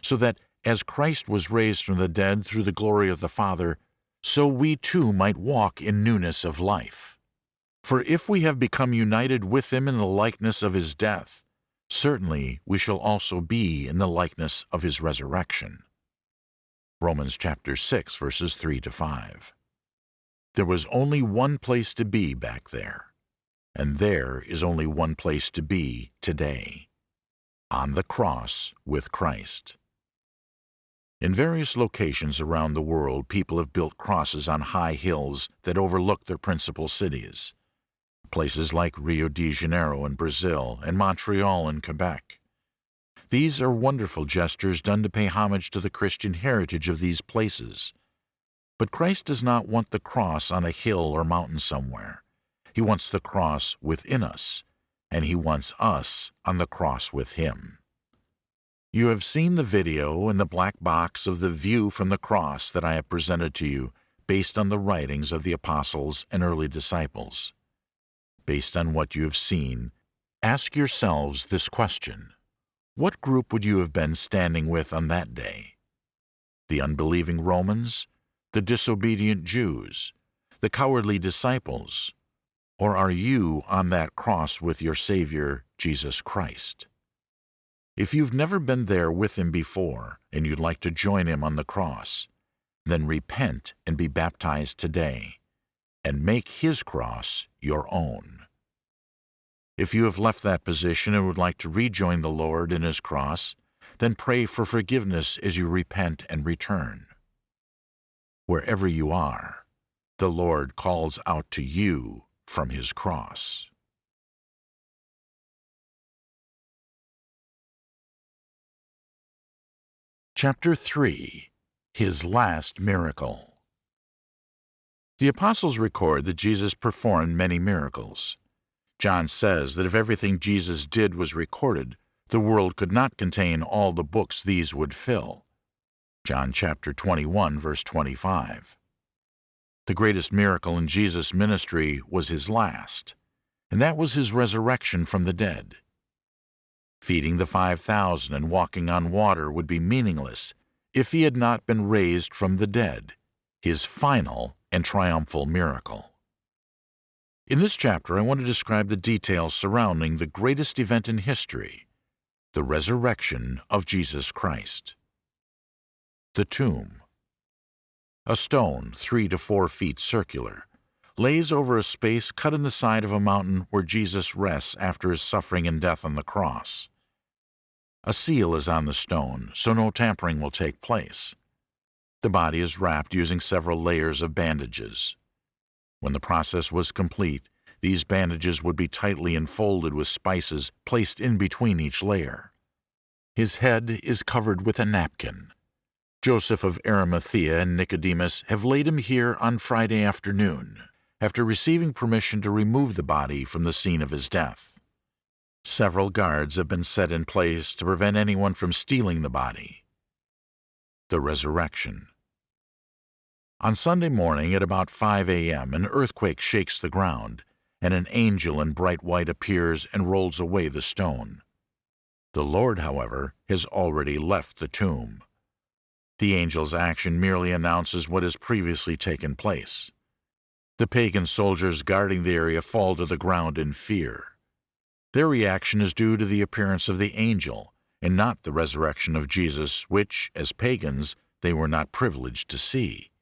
so that, as Christ was raised from the dead through the glory of the Father, so we too might walk in newness of life. For if we have become united with him in the likeness of his death, certainly we shall also be in the likeness of his resurrection. Romans chapter 6 verses 3 to 5. There was only one place to be back there, and there is only one place to be today. On the cross with Christ. In various locations around the world, people have built crosses on high hills that overlook their principal cities. Places like Rio de Janeiro in Brazil and Montreal in Quebec. These are wonderful gestures done to pay homage to the Christian heritage of these places. But Christ does not want the cross on a hill or mountain somewhere. He wants the cross within us, and He wants us on the cross with Him. You have seen the video in the black box of the view from the cross that I have presented to you based on the writings of the apostles and early disciples. Based on what you have seen, ask yourselves this question. What group would you have been standing with on that day? The unbelieving Romans? The disobedient Jews? The cowardly disciples? Or are you on that cross with your Savior, Jesus Christ? If you've never been there with Him before and you'd like to join Him on the cross, then repent and be baptized today and make His cross your own. If you have left that position and would like to rejoin the Lord in His cross, then pray for forgiveness as you repent and return. Wherever you are, the Lord calls out to you from His cross. Chapter 3 His Last Miracle The Apostles record that Jesus performed many miracles. John says that if everything Jesus did was recorded, the world could not contain all the books these would fill. John chapter 21 verse 25. The greatest miracle in Jesus' ministry was his last, and that was his resurrection from the dead. Feeding the 5,000 and walking on water would be meaningless if he had not been raised from the dead, his final and triumphal miracle. In this chapter, I want to describe the details surrounding the greatest event in history, the resurrection of Jesus Christ. The tomb. A stone, three to four feet circular, lays over a space cut in the side of a mountain where Jesus rests after his suffering and death on the cross. A seal is on the stone, so no tampering will take place. The body is wrapped using several layers of bandages. When the process was complete, these bandages would be tightly enfolded with spices placed in between each layer. His head is covered with a napkin. Joseph of Arimathea and Nicodemus have laid him here on Friday afternoon, after receiving permission to remove the body from the scene of his death. Several guards have been set in place to prevent anyone from stealing the body. The Resurrection on Sunday morning at about 5 a.m., an earthquake shakes the ground, and an angel in bright white appears and rolls away the stone. The Lord, however, has already left the tomb. The angel's action merely announces what has previously taken place. The pagan soldiers guarding the area fall to the ground in fear. Their reaction is due to the appearance of the angel, and not the resurrection of Jesus, which, as pagans, they were not privileged to see.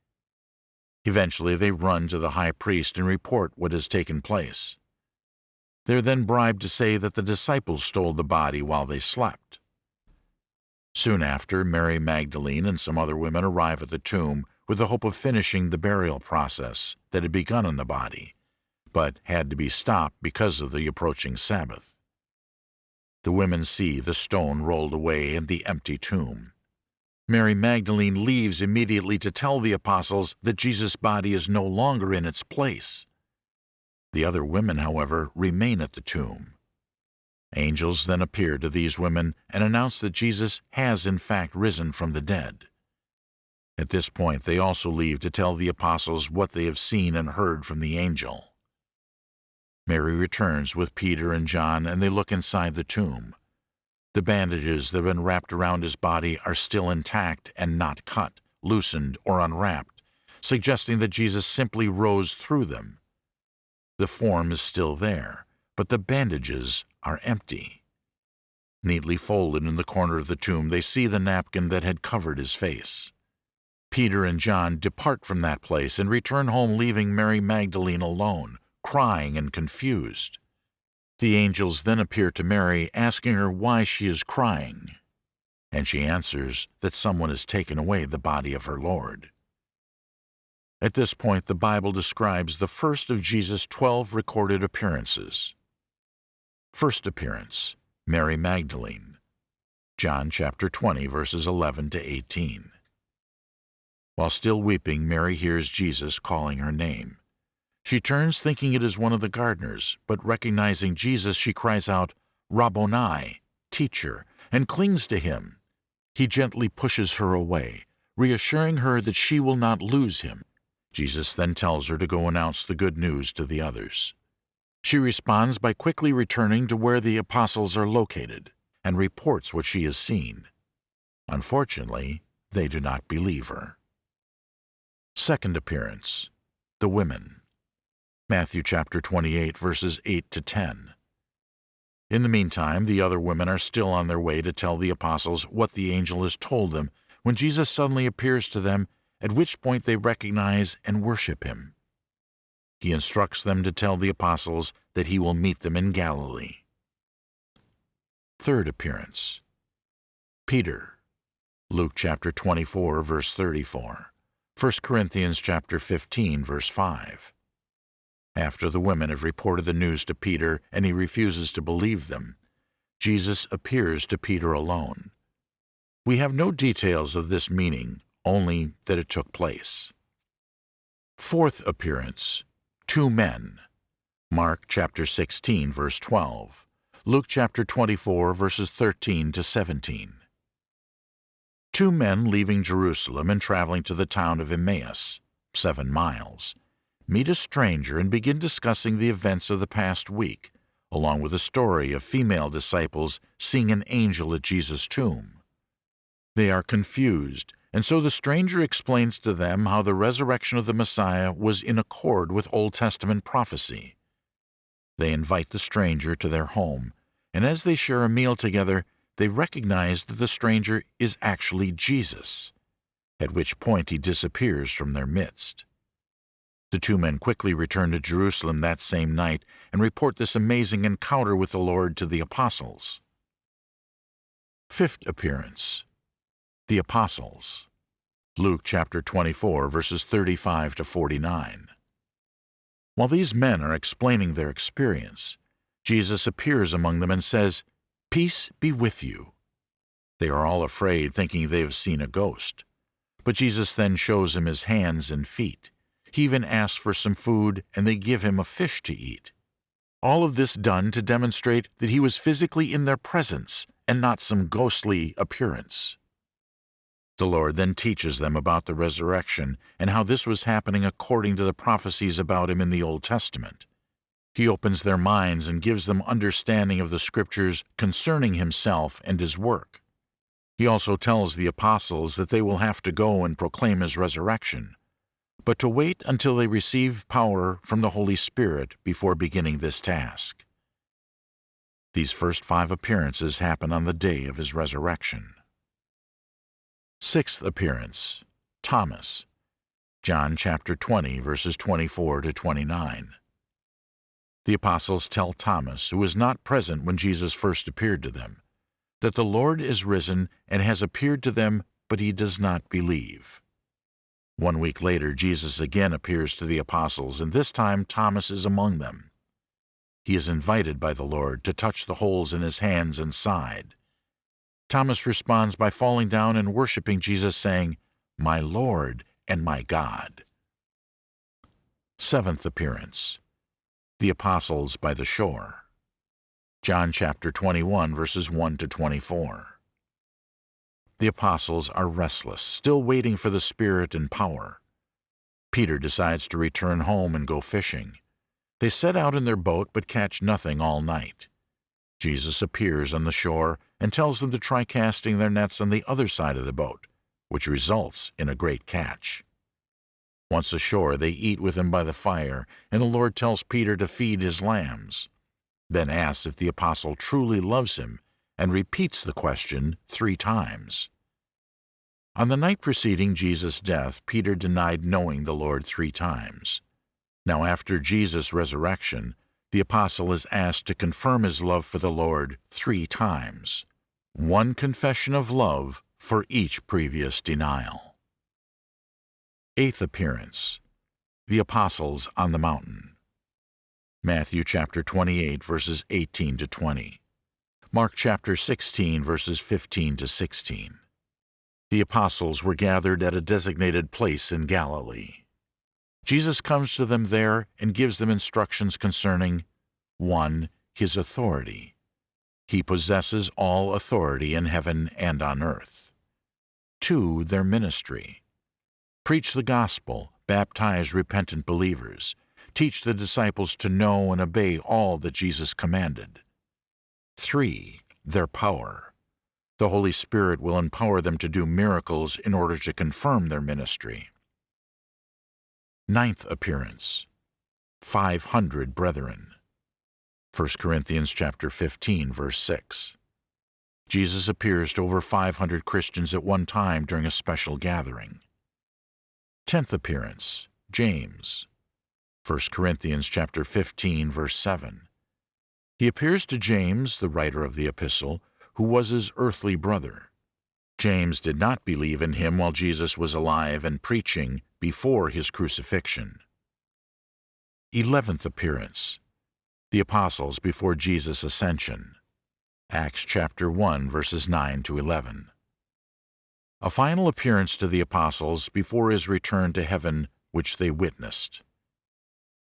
Eventually, they run to the high priest and report what has taken place. They're then bribed to say that the disciples stole the body while they slept. Soon after, Mary Magdalene and some other women arrive at the tomb with the hope of finishing the burial process that had begun on the body, but had to be stopped because of the approaching Sabbath. The women see the stone rolled away and the empty tomb. Mary Magdalene leaves immediately to tell the apostles that Jesus' body is no longer in its place. The other women, however, remain at the tomb. Angels then appear to these women and announce that Jesus has in fact risen from the dead. At this point, they also leave to tell the apostles what they have seen and heard from the angel. Mary returns with Peter and John, and they look inside the tomb. The bandages that have been wrapped around his body are still intact and not cut, loosened, or unwrapped, suggesting that Jesus simply rose through them. The form is still there, but the bandages are empty. Neatly folded in the corner of the tomb, they see the napkin that had covered his face. Peter and John depart from that place and return home, leaving Mary Magdalene alone, crying and confused. The angels then appear to Mary, asking her why she is crying, and she answers that someone has taken away the body of her Lord. At this point, the Bible describes the first of Jesus' twelve recorded appearances. First appearance, Mary Magdalene, John chapter 20, verses 11 to 18. While still weeping, Mary hears Jesus calling her name. She turns thinking it is one of the gardeners, but recognizing Jesus, she cries out, Rabboni, teacher, and clings to him. He gently pushes her away, reassuring her that she will not lose him. Jesus then tells her to go announce the good news to the others. She responds by quickly returning to where the apostles are located and reports what she has seen. Unfortunately, they do not believe her. Second appearance The Women Matthew chapter 28, verses 8 to 10. In the meantime, the other women are still on their way to tell the apostles what the angel has told them when Jesus suddenly appears to them at which point they recognize and worship him. He instructs them to tell the apostles that he will meet them in Galilee. Third appearance Peter, Luke chapter 24, verse 34, 1 Corinthians chapter 15, verse 5. After the women have reported the news to Peter and he refuses to believe them, Jesus appears to Peter alone. We have no details of this meeting only that it took place. Fourth appearance Two men. Mark chapter 16, verse 12. Luke chapter 24, verses 13 to 17. Two men leaving Jerusalem and traveling to the town of Emmaus, seven miles, meet a stranger and begin discussing the events of the past week, along with a story of female disciples seeing an angel at Jesus' tomb. They are confused and so the stranger explains to them how the resurrection of the Messiah was in accord with Old Testament prophecy. They invite the stranger to their home, and as they share a meal together, they recognize that the stranger is actually Jesus, at which point he disappears from their midst. The two men quickly return to Jerusalem that same night and report this amazing encounter with the Lord to the apostles. Fifth appearance the Apostles. Luke chapter 24, verses 35 to 49. While these men are explaining their experience, Jesus appears among them and says, Peace be with you. They are all afraid, thinking they have seen a ghost. But Jesus then shows them his hands and feet. He even asks for some food, and they give him a fish to eat. All of this done to demonstrate that he was physically in their presence and not some ghostly appearance. The Lord then teaches them about the resurrection and how this was happening according to the prophecies about him in the Old Testament. He opens their minds and gives them understanding of the Scriptures concerning himself and his work. He also tells the apostles that they will have to go and proclaim his resurrection, but to wait until they receive power from the Holy Spirit before beginning this task. These first five appearances happen on the day of his resurrection. Sixth appearance Thomas, John chapter 20, verses 24 to 29. The apostles tell Thomas, who was not present when Jesus first appeared to them, that the Lord is risen and has appeared to them, but he does not believe. One week later, Jesus again appears to the apostles, and this time Thomas is among them. He is invited by the Lord to touch the holes in his hands and side. Thomas responds by falling down and worshiping Jesus, saying, My Lord and my God. Seventh appearance The Apostles by the Shore. John chapter 21, verses 1 to 24. The apostles are restless, still waiting for the Spirit and power. Peter decides to return home and go fishing. They set out in their boat but catch nothing all night. Jesus appears on the shore and tells them to try casting their nets on the other side of the boat, which results in a great catch. Once ashore, they eat with him by the fire, and the Lord tells Peter to feed his lambs, then asks if the apostle truly loves him, and repeats the question three times. On the night preceding Jesus' death, Peter denied knowing the Lord three times. Now, after Jesus' resurrection, the apostle is asked to confirm his love for the Lord three times. One confession of love for each previous denial. Eighth appearance The Apostles on the Mountain. Matthew chapter 28, verses 18 to 20. Mark chapter 16, verses 15 to 16. The apostles were gathered at a designated place in Galilee. Jesus comes to them there and gives them instructions concerning 1. His authority. He possesses all authority in heaven and on earth. 2. Their ministry. Preach the gospel, baptize repentant believers, teach the disciples to know and obey all that Jesus commanded. 3. Their power. The Holy Spirit will empower them to do miracles in order to confirm their ministry. Ninth appearance. 500 brethren. 1 Corinthians chapter 15 verse 6. Jesus appears to over 500 Christians at one time during a special gathering. Tenth appearance. James. 1 Corinthians chapter 15 verse 7. He appears to James, the writer of the epistle, who was his earthly brother. James did not believe in him while Jesus was alive and preaching before his crucifixion. Eleventh appearance. The apostles before Jesus' ascension. Acts chapter 1 verses 9 to 11. A final appearance to the apostles before his return to heaven which they witnessed.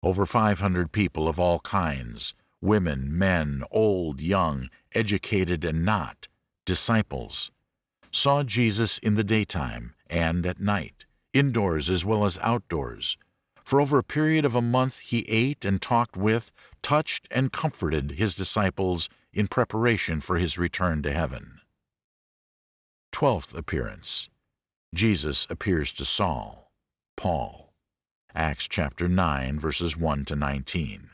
Over 500 people of all kinds, women, men, old, young, educated and not, disciples, saw Jesus in the daytime and at night, indoors as well as outdoors. For over a period of a month he ate and talked with, touched and comforted his disciples in preparation for his return to heaven. Twelfth appearance. Jesus appears to Saul, Paul. Acts chapter 9 verses 1 to 19.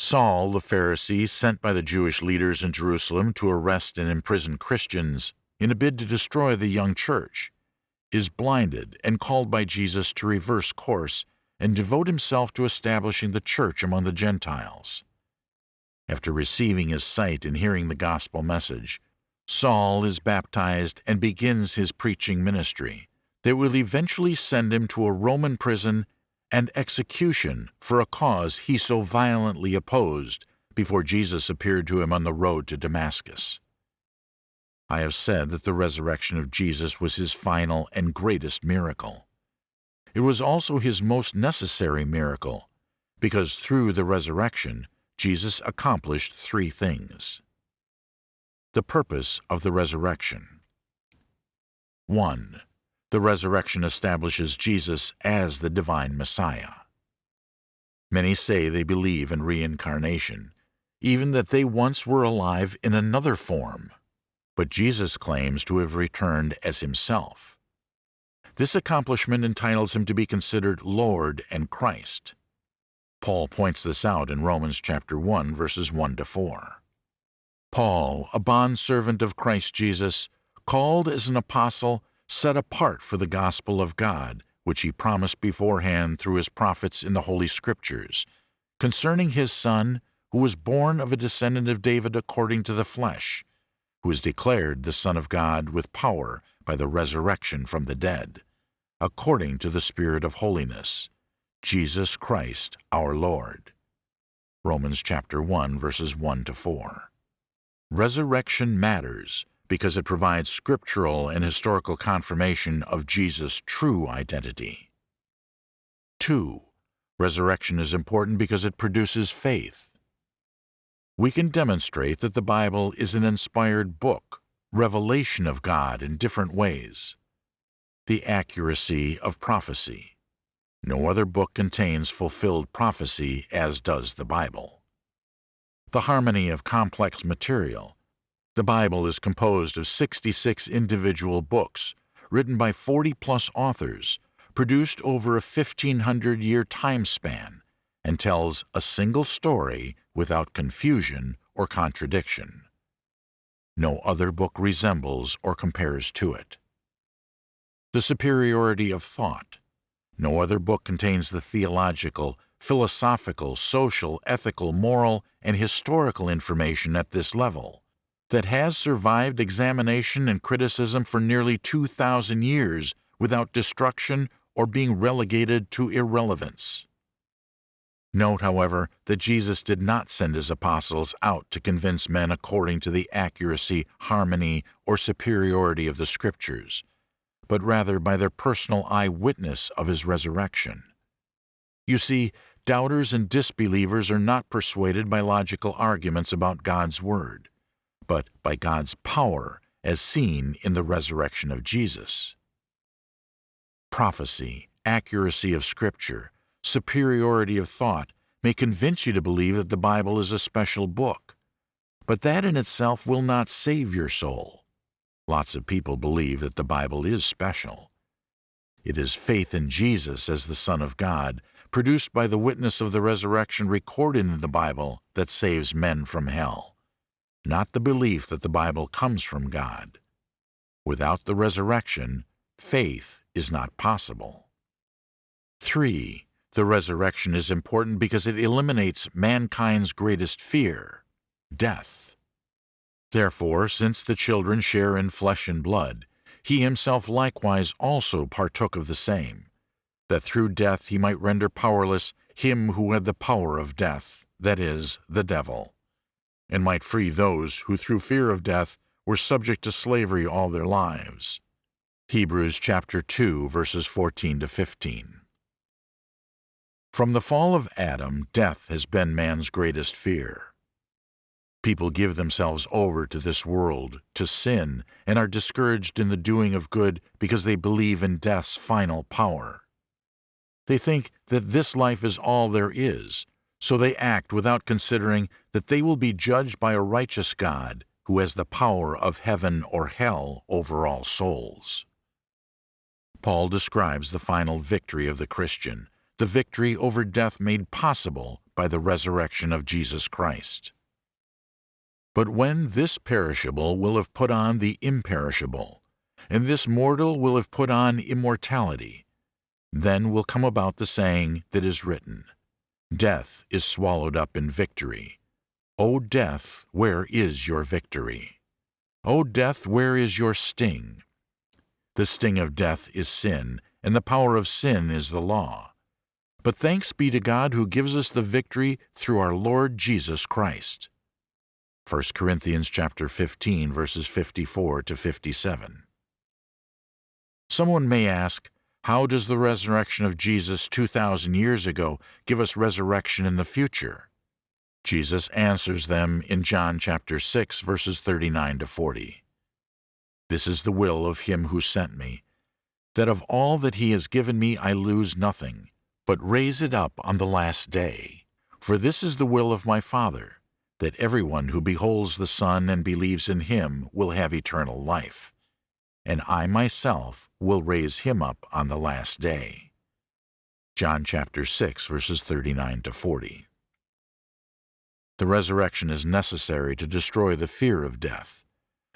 Saul, the Pharisee, sent by the Jewish leaders in Jerusalem to arrest and imprison Christians in a bid to destroy the young church, is blinded and called by Jesus to reverse course and devote himself to establishing the church among the Gentiles. After receiving his sight and hearing the gospel message, Saul is baptized and begins his preaching ministry that will eventually send him to a Roman prison and execution for a cause he so violently opposed before Jesus appeared to him on the road to Damascus. I have said that the resurrection of Jesus was his final and greatest miracle. It was also his most necessary miracle, because through the resurrection, Jesus accomplished three things. The purpose of the resurrection. 1. The resurrection establishes Jesus as the divine Messiah. Many say they believe in reincarnation, even that they once were alive in another form but Jesus claims to have returned as himself. This accomplishment entitles him to be considered Lord and Christ. Paul points this out in Romans chapter 1 verses 1 to 4. Paul, a bondservant of Christ Jesus, called as an apostle, set apart for the gospel of God, which he promised beforehand through his prophets in the Holy Scriptures, concerning his Son, who was born of a descendant of David according to the flesh, who is declared the Son of God with power by the resurrection from the dead, according to the Spirit of holiness, Jesus Christ our Lord. Romans chapter 1 verses 1 to 4. Resurrection matters because it provides scriptural and historical confirmation of Jesus' true identity. 2. Resurrection is important because it produces faith we can demonstrate that the Bible is an inspired book, revelation of God in different ways. The accuracy of prophecy. No other book contains fulfilled prophecy as does the Bible. the harmony of complex material. The Bible is composed of 66 individual books, written by 40 plus authors, produced over a 1500 year time span, and tells a single story without confusion or contradiction. No other book resembles or compares to it. The superiority of thought. No other book contains the theological, philosophical, social, ethical, moral, and historical information at this level that has survived examination and criticism for nearly 2,000 years without destruction or being relegated to irrelevance. Note, however, that Jesus did not send his apostles out to convince men according to the accuracy, harmony, or superiority of the Scriptures, but rather by their personal eyewitness of his resurrection. You see, doubters and disbelievers are not persuaded by logical arguments about God's Word, but by God's power as seen in the resurrection of Jesus. Prophecy, accuracy of Scripture, superiority of thought may convince you to believe that the Bible is a special book, but that in itself will not save your soul. Lots of people believe that the Bible is special. It is faith in Jesus as the Son of God, produced by the witness of the resurrection recorded in the Bible, that saves men from hell, not the belief that the Bible comes from God. Without the resurrection, faith is not possible. 3. The resurrection is important because it eliminates mankind's greatest fear, death. Therefore, since the children share in flesh and blood, he himself likewise also partook of the same, that through death he might render powerless him who had the power of death, that is, the devil, and might free those who through fear of death were subject to slavery all their lives. Hebrews chapter 2 verses 14 to 15. From the fall of Adam, death has been man's greatest fear. People give themselves over to this world, to sin, and are discouraged in the doing of good because they believe in death's final power. They think that this life is all there is, so they act without considering that they will be judged by a righteous God who has the power of heaven or hell over all souls. Paul describes the final victory of the Christian the victory over death made possible by the resurrection of Jesus Christ. But when this perishable will have put on the imperishable, and this mortal will have put on immortality, then will come about the saying that is written, Death is swallowed up in victory. O death, where is your victory? O death, where is your sting? The sting of death is sin, and the power of sin is the law. But thanks be to God who gives us the victory through our Lord Jesus Christ. 1 Corinthians chapter 15 verses 54 to 57. Someone may ask, how does the resurrection of Jesus 2,000 years ago give us resurrection in the future? Jesus answers them in John chapter 6 verses 39 to 40. This is the will of him who sent me, that of all that he has given me I lose nothing, but raise it up on the last day. For this is the will of my Father, that everyone who beholds the Son and believes in him will have eternal life, and I myself will raise him up on the last day. John chapter 6 verses 39 to 40. The resurrection is necessary to destroy the fear of death,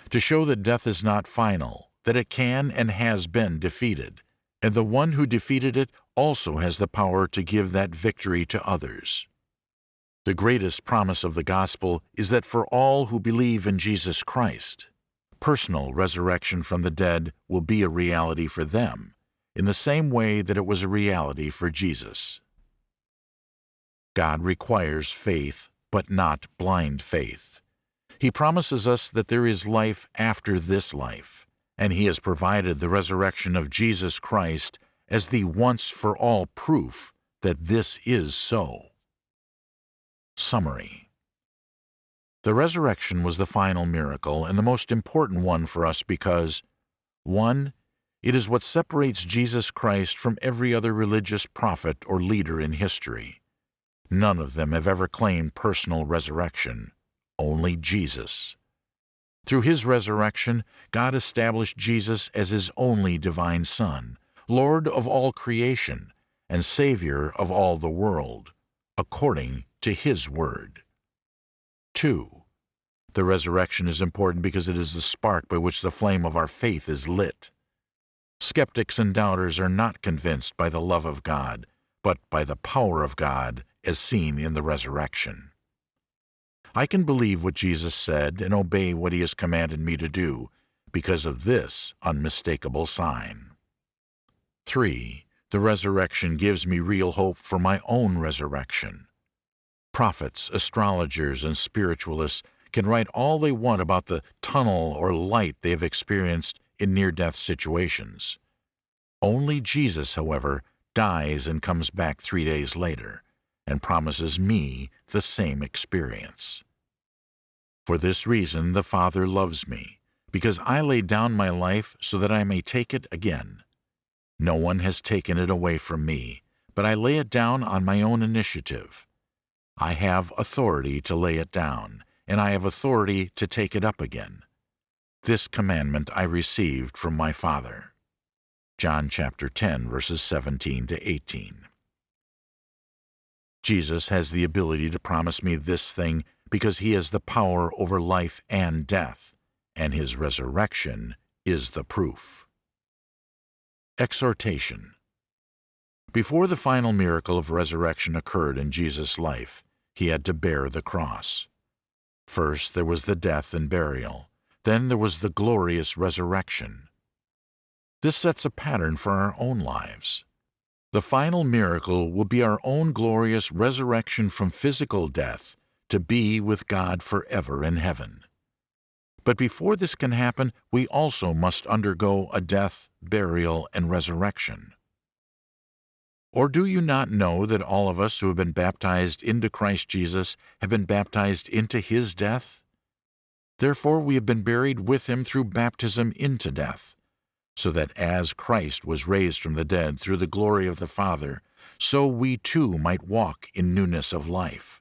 to show that death is not final, that it can and has been defeated, and the one who defeated it also has the power to give that victory to others. The greatest promise of the gospel is that for all who believe in Jesus Christ, personal resurrection from the dead will be a reality for them, in the same way that it was a reality for Jesus. God requires faith, but not blind faith. He promises us that there is life after this life and he has provided the resurrection of Jesus Christ as the once-for-all proof that this is so. Summary The resurrection was the final miracle and the most important one for us because 1. It is what separates Jesus Christ from every other religious prophet or leader in history. None of them have ever claimed personal resurrection, only Jesus. Through his resurrection, God established Jesus as his only divine Son, Lord of all creation, and Savior of all the world, according to his word. 2. The resurrection is important because it is the spark by which the flame of our faith is lit. Skeptics and doubters are not convinced by the love of God, but by the power of God as seen in the resurrection. I can believe what Jesus said and obey what he has commanded me to do because of this unmistakable sign. 3. The resurrection gives me real hope for my own resurrection. Prophets, astrologers, and spiritualists can write all they want about the tunnel or light they have experienced in near-death situations. Only Jesus, however, dies and comes back three days later and promises me the same experience. For this reason the Father loves me, because I lay down my life so that I may take it again. No one has taken it away from me, but I lay it down on my own initiative. I have authority to lay it down, and I have authority to take it up again. This commandment I received from my Father. John chapter 10, verses 17 to 18. Jesus has the ability to promise me this thing because he has the power over life and death, and his resurrection is the proof. Exhortation Before the final miracle of resurrection occurred in Jesus' life, he had to bear the cross. First there was the death and burial, then there was the glorious resurrection. This sets a pattern for our own lives. The final miracle will be our own glorious resurrection from physical death to be with God forever in heaven. But before this can happen, we also must undergo a death, burial, and resurrection. Or do you not know that all of us who have been baptized into Christ Jesus have been baptized into his death? Therefore we have been buried with him through baptism into death so that as Christ was raised from the dead through the glory of the Father, so we too might walk in newness of life.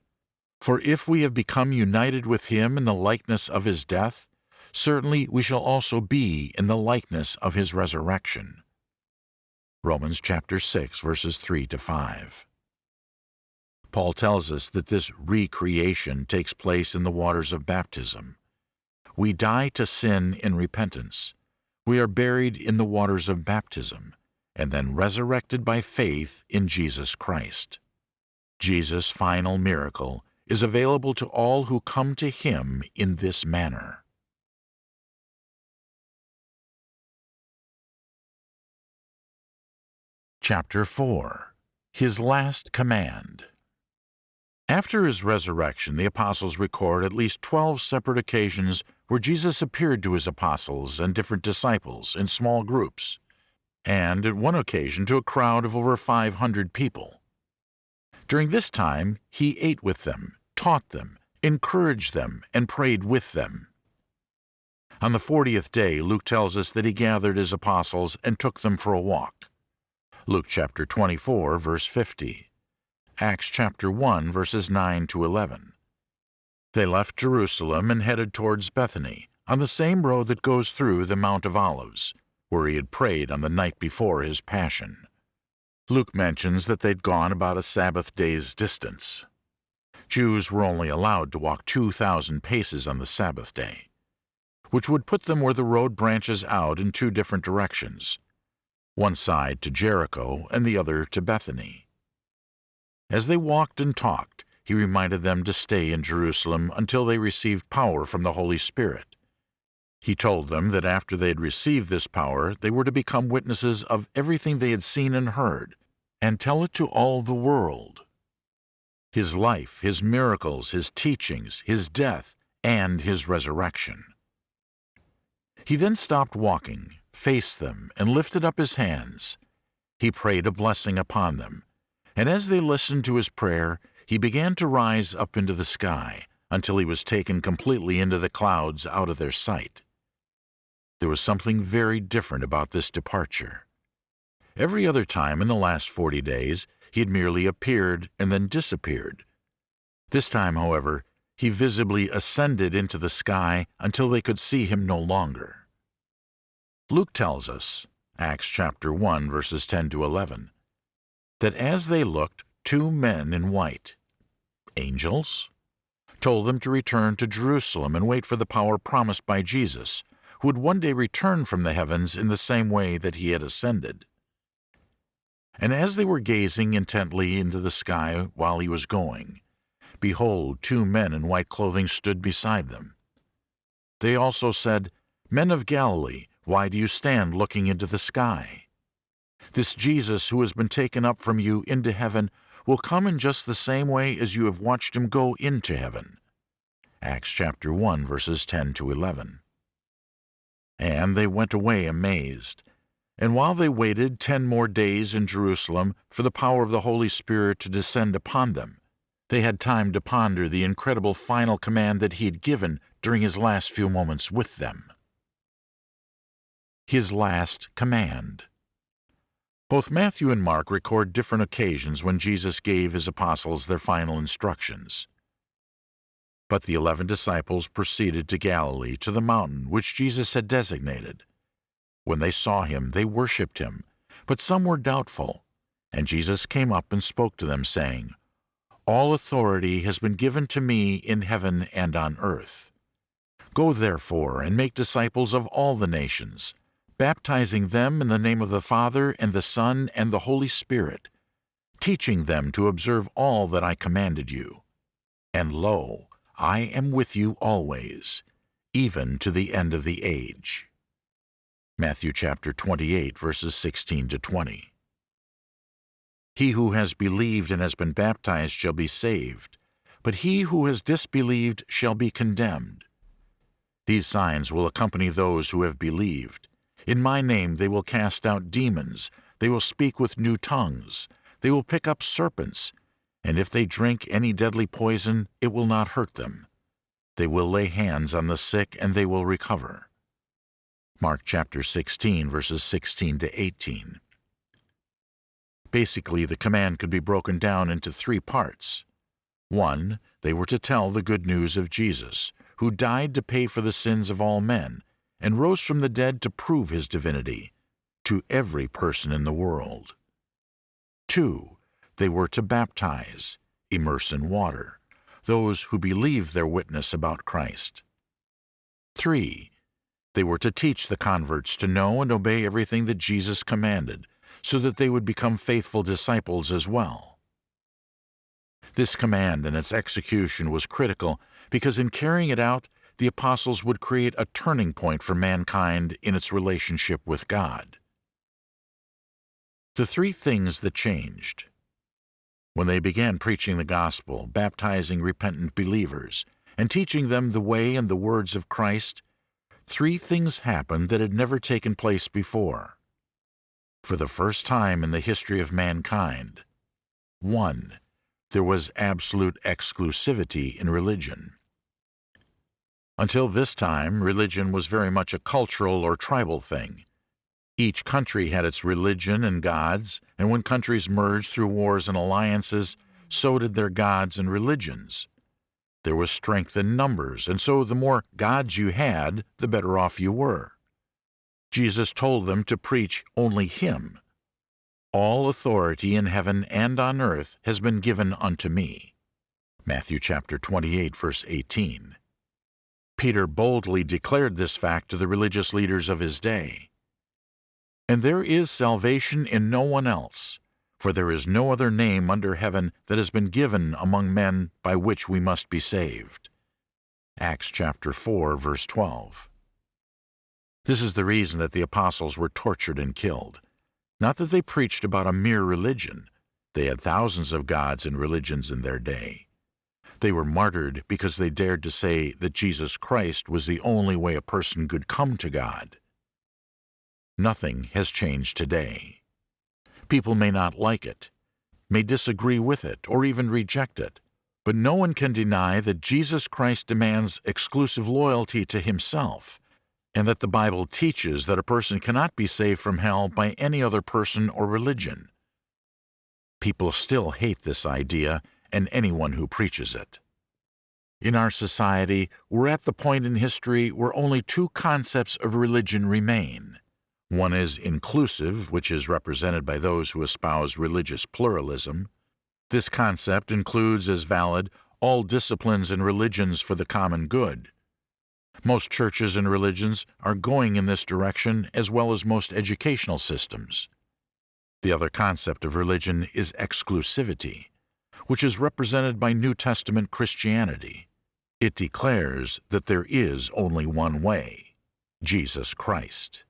For if we have become united with him in the likeness of his death, certainly we shall also be in the likeness of his resurrection. Romans chapter 6 verses 3 to 5. Paul tells us that this recreation takes place in the waters of baptism. We die to sin in repentance, we are buried in the waters of baptism, and then resurrected by faith in Jesus Christ. Jesus' final miracle is available to all who come to Him in this manner. Chapter 4 His Last Command After His resurrection, the apostles record at least 12 separate occasions where Jesus appeared to his apostles and different disciples in small groups, and at one occasion to a crowd of over 500 people. During this time, he ate with them, taught them, encouraged them, and prayed with them. On the fortieth day, Luke tells us that he gathered his apostles and took them for a walk. Luke chapter 24, verse 50. Acts chapter 1, verses 9 to 11. They left Jerusalem and headed towards Bethany, on the same road that goes through the Mount of Olives, where he had prayed on the night before his passion. Luke mentions that they'd gone about a Sabbath day's distance. Jews were only allowed to walk 2,000 paces on the Sabbath day, which would put them where the road branches out in two different directions, one side to Jericho and the other to Bethany. As they walked and talked, he reminded them to stay in Jerusalem until they received power from the Holy Spirit. He told them that after they had received this power, they were to become witnesses of everything they had seen and heard, and tell it to all the world. His life, his miracles, his teachings, his death, and his resurrection. He then stopped walking, faced them, and lifted up his hands. He prayed a blessing upon them, and as they listened to his prayer, he began to rise up into the sky until he was taken completely into the clouds out of their sight. There was something very different about this departure. Every other time in the last forty days, he had merely appeared and then disappeared. This time, however, he visibly ascended into the sky until they could see him no longer. Luke tells us, Acts chapter 1 verses 10 to 11, that as they looked, two men in white, angels, told them to return to Jerusalem and wait for the power promised by Jesus, who would one day return from the heavens in the same way that he had ascended. And as they were gazing intently into the sky while he was going, behold, two men in white clothing stood beside them. They also said, Men of Galilee, why do you stand looking into the sky? This Jesus who has been taken up from you into heaven will come in just the same way as you have watched him go into heaven. Acts chapter 1 verses 10 to 11. And they went away amazed. And while they waited ten more days in Jerusalem for the power of the Holy Spirit to descend upon them, they had time to ponder the incredible final command that he had given during his last few moments with them. His last command. Both Matthew and Mark record different occasions when Jesus gave his apostles their final instructions. But the eleven disciples proceeded to Galilee, to the mountain which Jesus had designated. When they saw him, they worshipped him, but some were doubtful. And Jesus came up and spoke to them, saying, All authority has been given to me in heaven and on earth. Go therefore and make disciples of all the nations, baptizing them in the name of the Father and the Son and the Holy Spirit, teaching them to observe all that I commanded you. And lo, I am with you always, even to the end of the age. Matthew chapter 28, verses 16 to 20. He who has believed and has been baptized shall be saved, but he who has disbelieved shall be condemned. These signs will accompany those who have believed. In my name they will cast out demons, they will speak with new tongues, they will pick up serpents, and if they drink any deadly poison, it will not hurt them. They will lay hands on the sick, and they will recover. Mark chapter 16, verses 16 to 18. Basically, the command could be broken down into three parts. One, they were to tell the good news of Jesus, who died to pay for the sins of all men, and rose from the dead to prove his divinity, to every person in the world. Two, they were to baptize, immerse in water, those who believed their witness about Christ. 3. They were to teach the converts to know and obey everything that Jesus commanded, so that they would become faithful disciples as well. This command and its execution was critical because in carrying it out, the apostles would create a turning point for mankind in its relationship with God. The three things that changed when they began preaching the gospel, baptizing repentant believers, and teaching them the way and the words of Christ, three things happened that had never taken place before. For the first time in the history of mankind, 1. There was absolute exclusivity in religion. Until this time, religion was very much a cultural or tribal thing. Each country had its religion and gods, and when countries merged through wars and alliances, so did their gods and religions. There was strength in numbers, and so the more gods you had, the better off you were. Jesus told them to preach only Him. All authority in heaven and on earth has been given unto me. Matthew chapter 28, verse 18. Peter boldly declared this fact to the religious leaders of his day. And there is salvation in no one else, for there is no other name under heaven that has been given among men by which we must be saved. Acts chapter 4, verse 12. This is the reason that the apostles were tortured and killed. Not that they preached about a mere religion. They had thousands of gods and religions in their day. They were martyred because they dared to say that Jesus Christ was the only way a person could come to God. Nothing has changed today. People may not like it, may disagree with it, or even reject it, but no one can deny that Jesus Christ demands exclusive loyalty to himself, and that the Bible teaches that a person cannot be saved from hell by any other person or religion. People still hate this idea and anyone who preaches it. In our society, we're at the point in history where only two concepts of religion remain. One is inclusive, which is represented by those who espouse religious pluralism. This concept includes as valid all disciplines and religions for the common good. Most churches and religions are going in this direction as well as most educational systems. The other concept of religion is exclusivity, which is represented by New Testament Christianity. It declares that there is only one way, Jesus Christ.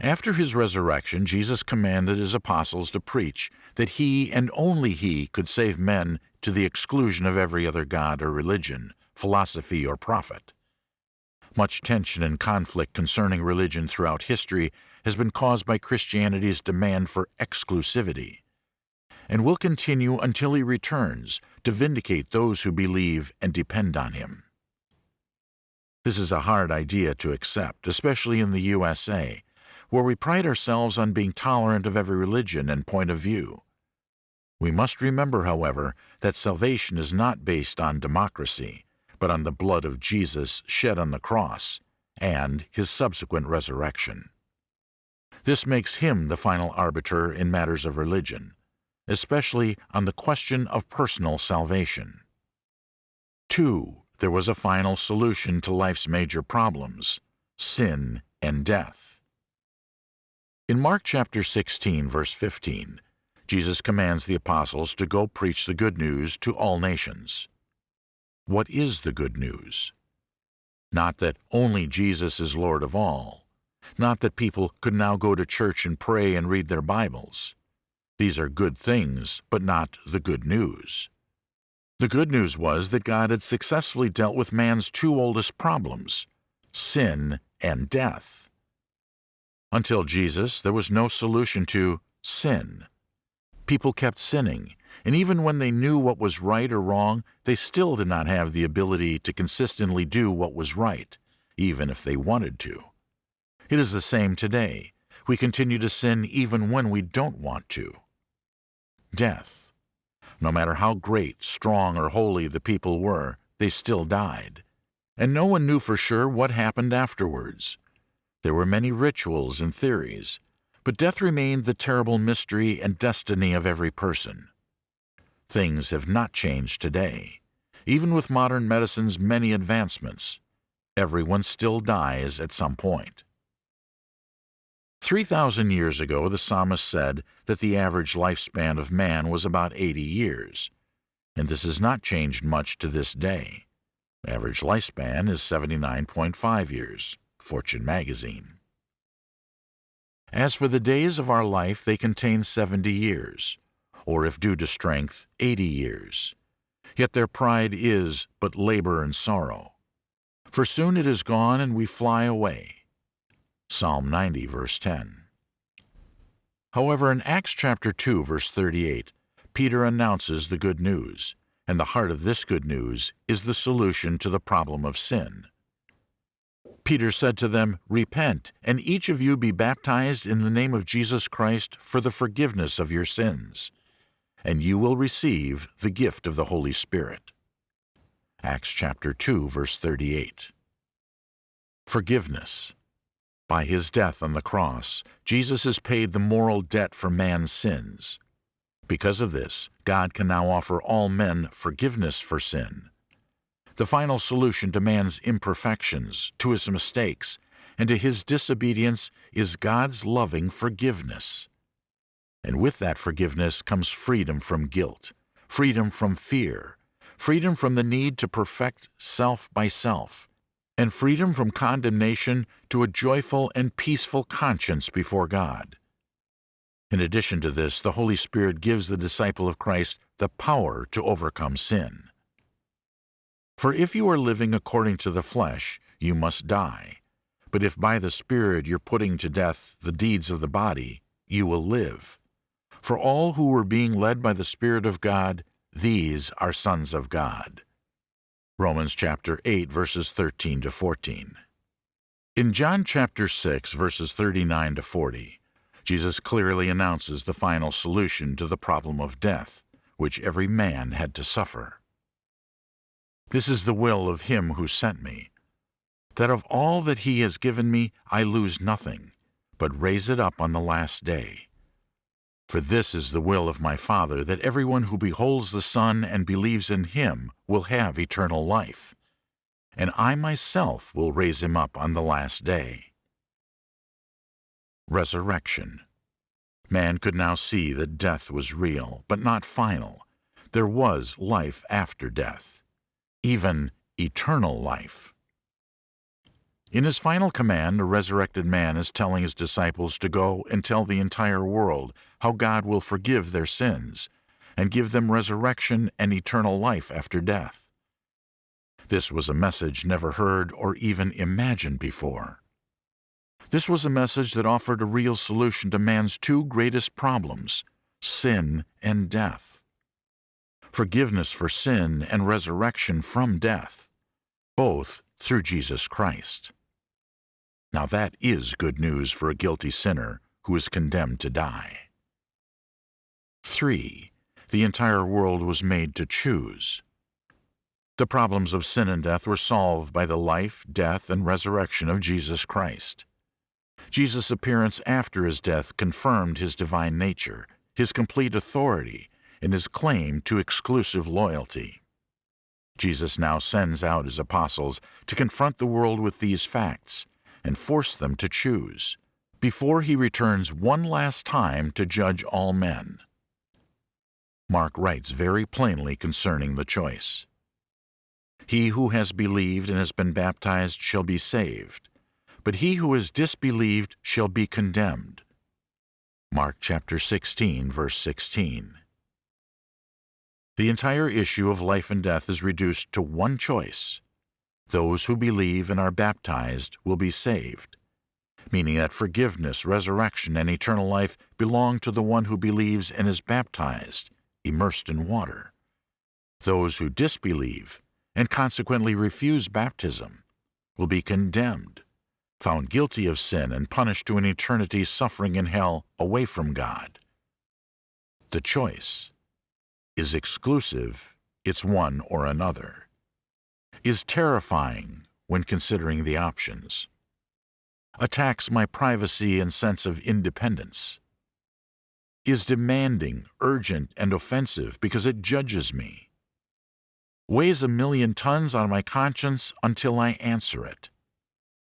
After his resurrection, Jesus commanded his apostles to preach that he and only he could save men to the exclusion of every other god or religion, philosophy or prophet. Much tension and conflict concerning religion throughout history has been caused by Christianity's demand for exclusivity, and will continue until he returns to vindicate those who believe and depend on him. This is a hard idea to accept, especially in the USA, where we pride ourselves on being tolerant of every religion and point of view. We must remember, however, that salvation is not based on democracy, but on the blood of Jesus shed on the cross and his subsequent resurrection. This makes him the final arbiter in matters of religion, especially on the question of personal salvation. 2. There was a final solution to life's major problems sin and death. In Mark chapter 16, verse 15, Jesus commands the apostles to go preach the good news to all nations. What is the good news? Not that only Jesus is Lord of all, not that people could now go to church and pray and read their Bibles. These are good things, but not the good news. The good news was that God had successfully dealt with man's two oldest problems sin and death. Until Jesus, there was no solution to sin. People kept sinning, and even when they knew what was right or wrong, they still did not have the ability to consistently do what was right, even if they wanted to. It is the same today. We continue to sin even when we don't want to. Death. No matter how great, strong, or holy the people were, they still died. And no one knew for sure what happened afterwards. There were many rituals and theories, but death remained the terrible mystery and destiny of every person. Things have not changed today. Even with modern medicine's many advancements, everyone still dies at some point. 3,000 years ago, the psalmist said that the average lifespan of man was about 80 years, and this has not changed much to this day. Average lifespan is 79.5 years, Fortune magazine. As for the days of our life, they contain 70 years, or if due to strength, 80 years. Yet their pride is but labor and sorrow. For soon it is gone and we fly away. Psalm 90, verse 10. However, in Acts chapter 2, verse 38, Peter announces the good news, and the heart of this good news is the solution to the problem of sin. Peter said to them, Repent, and each of you be baptized in the name of Jesus Christ for the forgiveness of your sins, and you will receive the gift of the Holy Spirit. Acts chapter 2, verse 38. Forgiveness. By his death on the cross, Jesus has paid the moral debt for man's sins. Because of this, God can now offer all men forgiveness for sin. The final solution to man's imperfections, to his mistakes, and to his disobedience is God's loving forgiveness. And with that forgiveness comes freedom from guilt, freedom from fear, freedom from the need to perfect self by self, and freedom from condemnation to a joyful and peaceful conscience before God. In addition to this, the Holy Spirit gives the disciple of Christ the power to overcome sin. For if you are living according to the flesh, you must die. But if by the Spirit you're putting to death the deeds of the body, you will live. For all who are being led by the Spirit of God, these are sons of God. Romans chapter 8 verses 13 to 14. In John chapter 6 verses 39 to 40, Jesus clearly announces the final solution to the problem of death, which every man had to suffer. This is the will of him who sent me, that of all that he has given me I lose nothing, but raise it up on the last day. For this is the will of my Father, that everyone who beholds the Son and believes in him will have eternal life, and I myself will raise him up on the last day. Resurrection Man could now see that death was real, but not final. There was life after death, even eternal life. In his final command, a resurrected man is telling his disciples to go and tell the entire world how God will forgive their sins and give them resurrection and eternal life after death. This was a message never heard or even imagined before. This was a message that offered a real solution to man's two greatest problems, sin and death. Forgiveness for sin and resurrection from death, both through Jesus Christ. Now that is good news for a guilty sinner who is condemned to die. 3. The entire world was made to choose. The problems of sin and death were solved by the life, death, and resurrection of Jesus Christ. Jesus' appearance after his death confirmed his divine nature, his complete authority, and his claim to exclusive loyalty. Jesus now sends out his apostles to confront the world with these facts and force them to choose, before he returns one last time to judge all men. Mark writes very plainly concerning the choice. He who has believed and has been baptized shall be saved, but he who has disbelieved shall be condemned. Mark chapter 16, verse 16. The entire issue of life and death is reduced to one choice those who believe and are baptized will be saved, meaning that forgiveness, resurrection, and eternal life belong to the one who believes and is baptized, immersed in water. Those who disbelieve and consequently refuse baptism will be condemned, found guilty of sin, and punished to an eternity suffering in hell away from God. The choice is exclusive, it's one or another is terrifying when considering the options. Attacks my privacy and sense of independence. Is demanding, urgent, and offensive because it judges me. Weighs a million tons on my conscience until I answer it.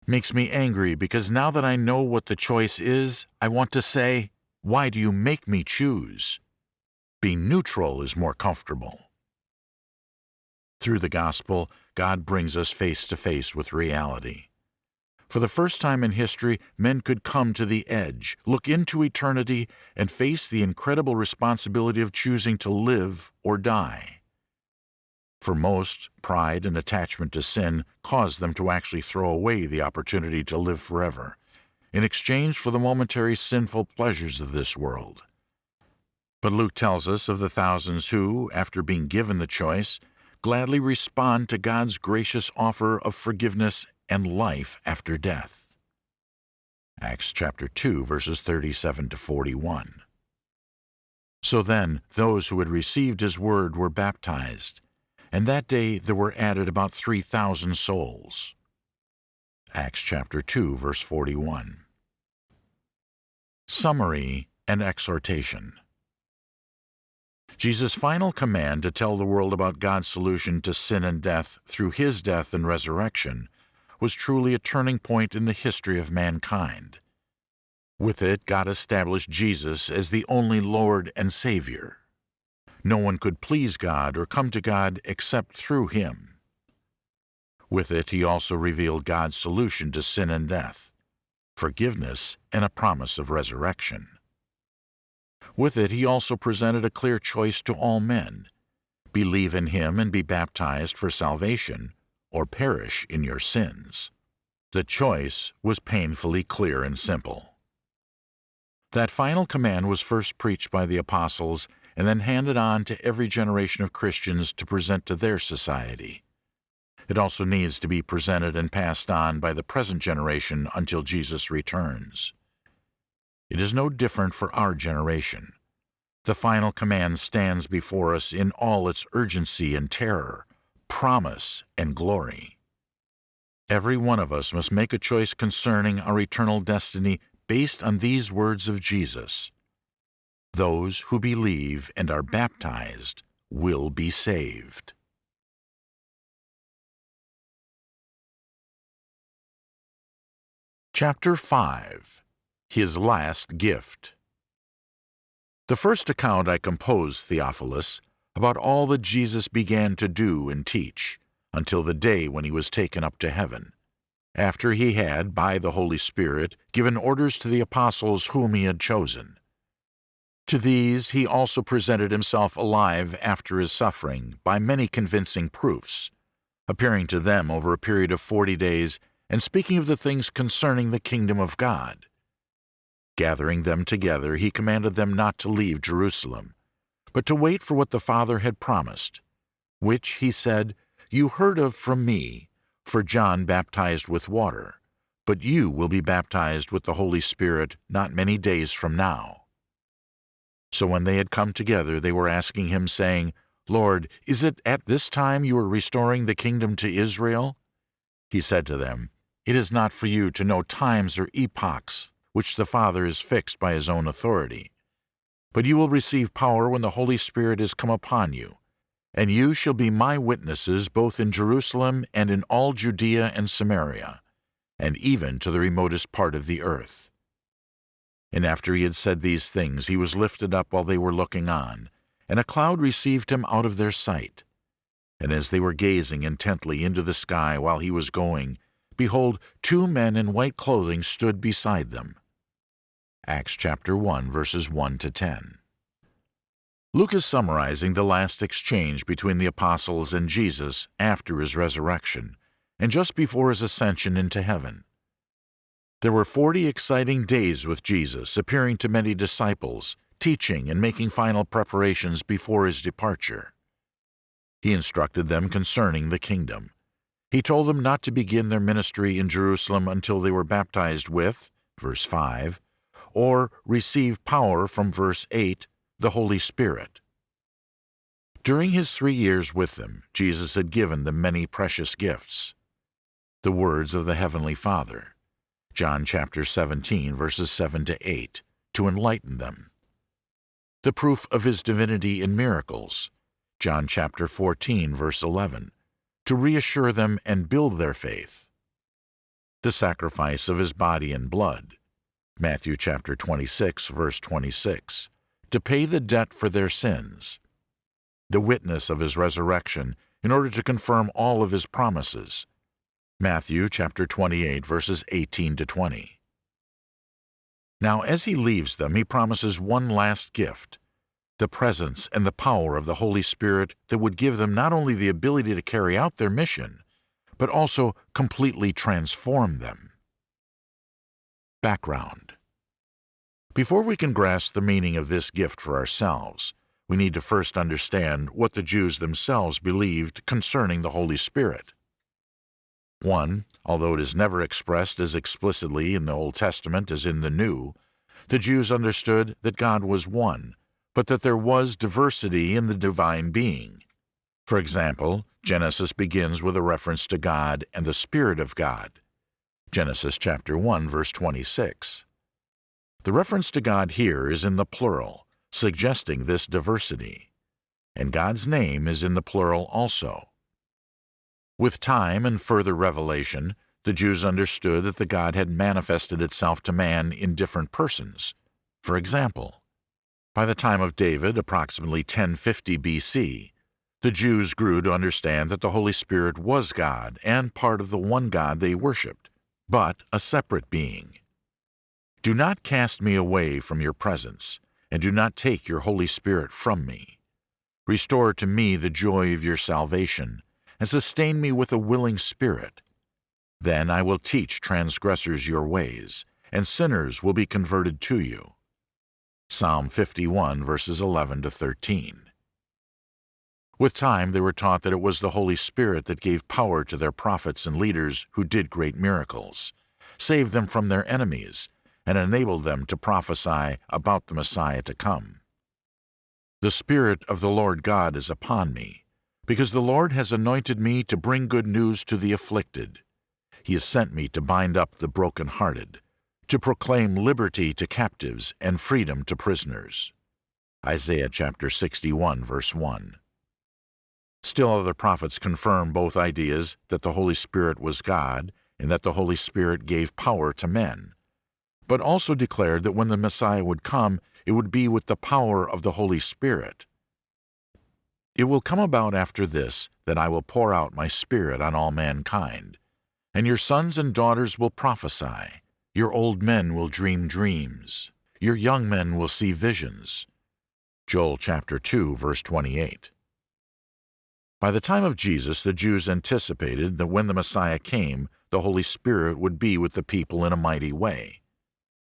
Makes me angry because now that I know what the choice is, I want to say, Why do you make me choose? Being neutral is more comfortable. Through the gospel, God brings us face to face with reality. For the first time in history, men could come to the edge, look into eternity, and face the incredible responsibility of choosing to live or die. For most, pride and attachment to sin caused them to actually throw away the opportunity to live forever, in exchange for the momentary sinful pleasures of this world. But Luke tells us of the thousands who, after being given the choice, gladly respond to God's gracious offer of forgiveness and life after death. Acts chapter 2 verses 37 to 41. So then those who had received his word were baptized, and that day there were added about 3,000 souls. Acts chapter 2 verse 41. Summary and exhortation. Jesus' final command to tell the world about God's solution to sin and death through his death and resurrection was truly a turning point in the history of mankind. With it, God established Jesus as the only Lord and Savior. No one could please God or come to God except through him. With it, he also revealed God's solution to sin and death, forgiveness and a promise of resurrection. With it, he also presented a clear choice to all men believe in him and be baptized for salvation, or perish in your sins. The choice was painfully clear and simple. That final command was first preached by the apostles and then handed on to every generation of Christians to present to their society. It also needs to be presented and passed on by the present generation until Jesus returns. It is no different for our generation. The final command stands before us in all its urgency and terror, promise and glory. Every one of us must make a choice concerning our eternal destiny based on these words of Jesus. Those who believe and are baptized will be saved. Chapter 5 His Last Gift The first account I composed, Theophilus, about all that Jesus began to do and teach, until the day when he was taken up to heaven, after he had, by the Holy Spirit, given orders to the apostles whom he had chosen. To these he also presented himself alive after his suffering by many convincing proofs, appearing to them over a period of forty days and speaking of the things concerning the kingdom of God. Gathering them together, he commanded them not to leave Jerusalem, but to wait for what the Father had promised, which, he said, you heard of from me, for John baptized with water, but you will be baptized with the Holy Spirit not many days from now. So when they had come together, they were asking him, saying, Lord, is it at this time you are restoring the kingdom to Israel? He said to them, it is not for you to know times or epochs which the Father has fixed by his own authority. But you will receive power when the Holy Spirit is come upon you, and you shall be my witnesses both in Jerusalem and in all Judea and Samaria, and even to the remotest part of the earth. And after he had said these things, he was lifted up while they were looking on, and a cloud received him out of their sight. And as they were gazing intently into the sky while he was going, behold, two men in white clothing stood beside them. Acts chapter 1, verses 1 to 10. Luke is summarizing the last exchange between the apostles and Jesus after his resurrection and just before his ascension into heaven. There were forty exciting days with Jesus, appearing to many disciples, teaching and making final preparations before his departure. He instructed them concerning the kingdom. He told them not to begin their ministry in Jerusalem until they were baptized with, verse 5, or receive power from verse 8, the Holy Spirit. During his three years with them, Jesus had given them many precious gifts. The words of the Heavenly Father, John chapter 17, verses 7 to 8, to enlighten them. The proof of his divinity in miracles, John chapter 14, verse 11, to reassure them and build their faith. The sacrifice of his body and blood, Matthew chapter 26, verse 26, to pay the debt for their sins. The witness of his resurrection in order to confirm all of his promises, Matthew chapter 28, verses 18 to 20. Now, as he leaves them, he promises one last gift the presence and the power of the Holy Spirit that would give them not only the ability to carry out their mission, but also completely transform them. Background Before we can grasp the meaning of this gift for ourselves, we need to first understand what the Jews themselves believed concerning the Holy Spirit. 1. Although it is never expressed as explicitly in the Old Testament as in the New, the Jews understood that God was one, but that there was diversity in the divine being. For example, Genesis begins with a reference to God and the Spirit of God. Genesis chapter 1 verse 26. The reference to God here is in the plural, suggesting this diversity. And God's name is in the plural also. With time and further revelation, the Jews understood that the God had manifested itself to man in different persons. For example, by the time of David, approximately 1050 BC, the Jews grew to understand that the Holy Spirit was God and part of the one God they worshipped, but a separate being. Do not cast me away from your presence, and do not take your Holy Spirit from me. Restore to me the joy of your salvation, and sustain me with a willing spirit. Then I will teach transgressors your ways, and sinners will be converted to you. Psalm 51, verses 11 to 13. With time, they were taught that it was the Holy Spirit that gave power to their prophets and leaders who did great miracles, saved them from their enemies, and enabled them to prophesy about the Messiah to come. The Spirit of the Lord God is upon me, because the Lord has anointed me to bring good news to the afflicted. He has sent me to bind up the broken-hearted, to proclaim liberty to captives and freedom to prisoners. Isaiah chapter 61, verse 1. Still other prophets confirm both ideas that the Holy Spirit was God and that the Holy Spirit gave power to men, but also declared that when the Messiah would come, it would be with the power of the Holy Spirit. It will come about after this that I will pour out my Spirit on all mankind, and your sons and daughters will prophesy, your old men will dream dreams, your young men will see visions. Joel chapter 2, verse 28. By the time of Jesus, the Jews anticipated that when the Messiah came, the Holy Spirit would be with the people in a mighty way.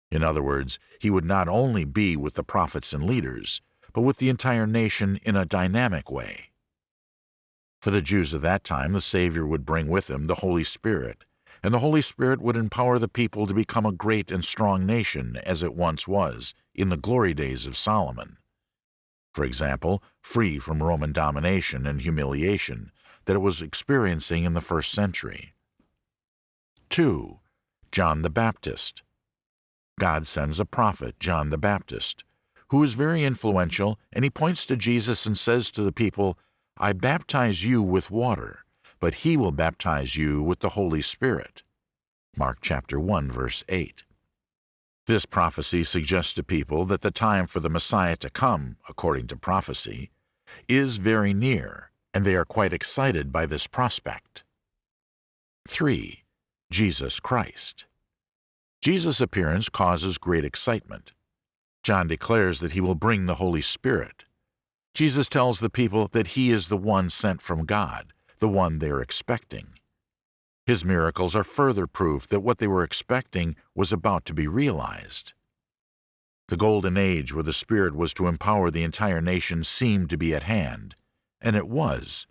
In other words, he would not only be with the prophets and leaders, but with the entire nation in a dynamic way. For the Jews of that time, the Savior would bring with him the Holy Spirit, and the Holy Spirit would empower the people to become a great and strong nation as it once was in the glory days of Solomon. For example, free from Roman domination and humiliation that it was experiencing in the first century. 2. John the Baptist God sends a prophet, John the Baptist, who is very influential, and he points to Jesus and says to the people, I baptize you with water, but he will baptize you with the Holy Spirit. Mark chapter 1, verse 8. This prophecy suggests to people that the time for the Messiah to come, according to prophecy, is very near, and they are quite excited by this prospect. 3. Jesus Christ Jesus' appearance causes great excitement. John declares that he will bring the Holy Spirit. Jesus tells the people that he is the one sent from God, the one they are expecting. His miracles are further proof that what they were expecting was about to be realized. The golden age where the Spirit was to empower the entire nation seemed to be at hand, and it was,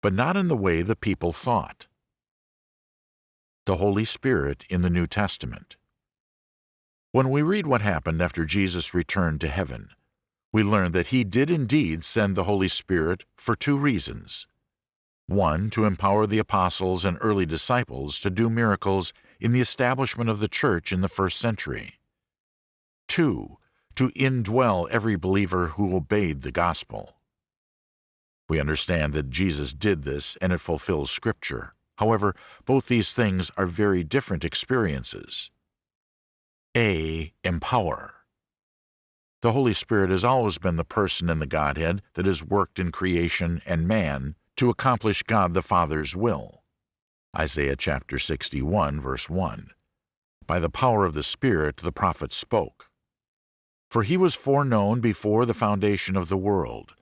but not in the way the people thought. The Holy Spirit in the New Testament when we read what happened after Jesus returned to heaven, we learn that he did indeed send the Holy Spirit for two reasons. One, to empower the apostles and early disciples to do miracles in the establishment of the church in the first century. Two, to indwell every believer who obeyed the gospel. We understand that Jesus did this and it fulfills Scripture. However, both these things are very different experiences. A. Empower. The Holy Spirit has always been the person in the Godhead that has worked in creation and man to accomplish God the Father's will. Isaiah chapter 61, verse 1. By the power of the Spirit the prophet spoke. For he was foreknown before the foundation of the world,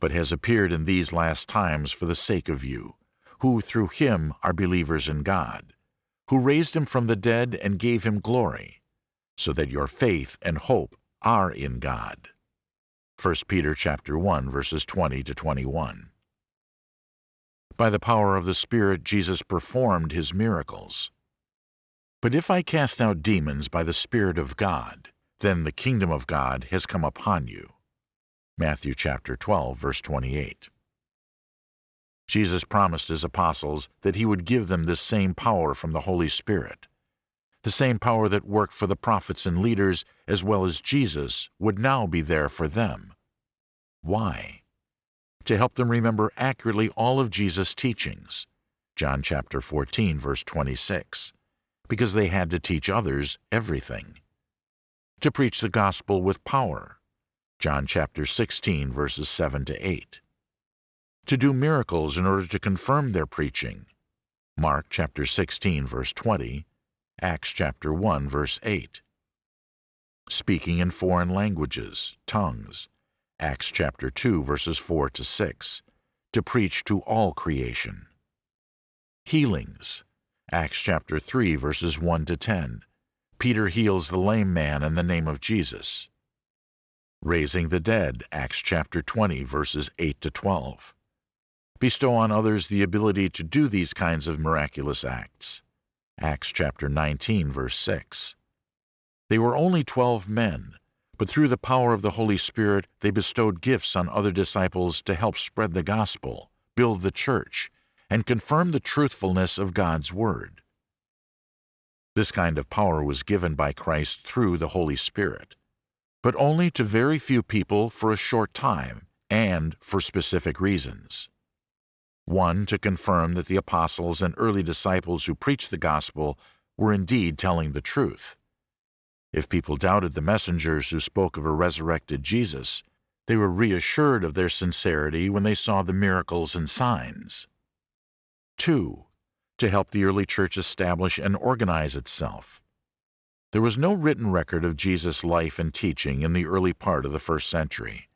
but has appeared in these last times for the sake of you, who through him are believers in God, who raised him from the dead and gave him glory so that your faith and hope are in God. 1 Peter chapter 1 verses 20 to 21. By the power of the Spirit Jesus performed his miracles. But if I cast out demons by the Spirit of God, then the kingdom of God has come upon you. Matthew chapter 12 verse 28. Jesus promised his apostles that he would give them this same power from the Holy Spirit. The same power that worked for the prophets and leaders as well as Jesus would now be there for them. Why? To help them remember accurately all of Jesus' teachings. John chapter 14 verse 26. Because they had to teach others everything. To preach the gospel with power. John chapter 16 verses 7 to 8. To do miracles in order to confirm their preaching. Mark chapter 16 verse 20 Acts chapter 1 verse 8. Speaking in foreign languages, tongues, Acts chapter 2 verses 4 to 6, to preach to all creation. Healings, Acts chapter 3 verses 1 to 10. Peter heals the lame man in the name of Jesus. Raising the dead, Acts chapter 20 verses 8 to 12. Bestow on others the ability to do these kinds of miraculous acts. Acts chapter 19, verse 6. They were only twelve men, but through the power of the Holy Spirit, they bestowed gifts on other disciples to help spread the gospel, build the church, and confirm the truthfulness of God's Word. This kind of power was given by Christ through the Holy Spirit, but only to very few people for a short time and for specific reasons. One, to confirm that the apostles and early disciples who preached the gospel were indeed telling the truth. If people doubted the messengers who spoke of a resurrected Jesus, they were reassured of their sincerity when they saw the miracles and signs. 2. To help the early church establish and organize itself. There was no written record of Jesus' life and teaching in the early part of the first century,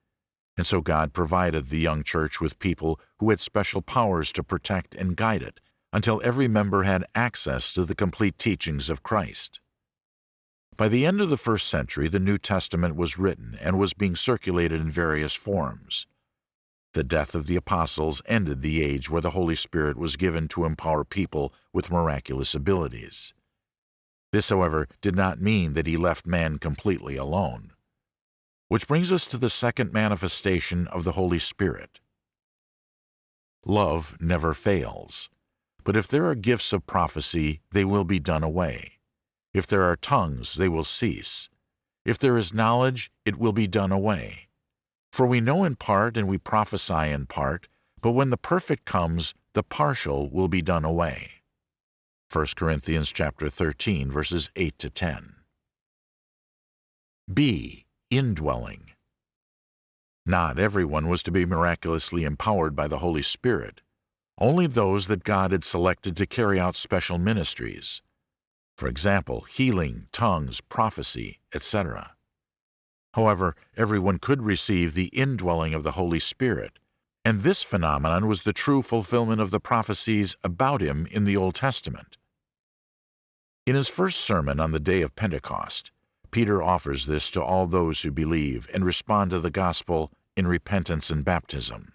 and so God provided the young church with people who had special powers to protect and guide it until every member had access to the complete teachings of Christ. By the end of the first century, the New Testament was written and was being circulated in various forms. The death of the apostles ended the age where the Holy Spirit was given to empower people with miraculous abilities. This, however, did not mean that he left man completely alone. Which brings us to the second manifestation of the Holy Spirit. Love never fails, but if there are gifts of prophecy, they will be done away. If there are tongues, they will cease. If there is knowledge, it will be done away. For we know in part and we prophesy in part, but when the perfect comes, the partial will be done away. 1 Corinthians chapter 13 verses 8 to 10. B. Indwelling. Not everyone was to be miraculously empowered by the Holy Spirit. Only those that God had selected to carry out special ministries for example, healing, tongues, prophecy, etc. However, everyone could receive the indwelling of the Holy Spirit, and this phenomenon was the true fulfillment of the prophecies about him in the Old Testament. In his first sermon on the day of Pentecost, Peter offers this to all those who believe and respond to the gospel in repentance and baptism.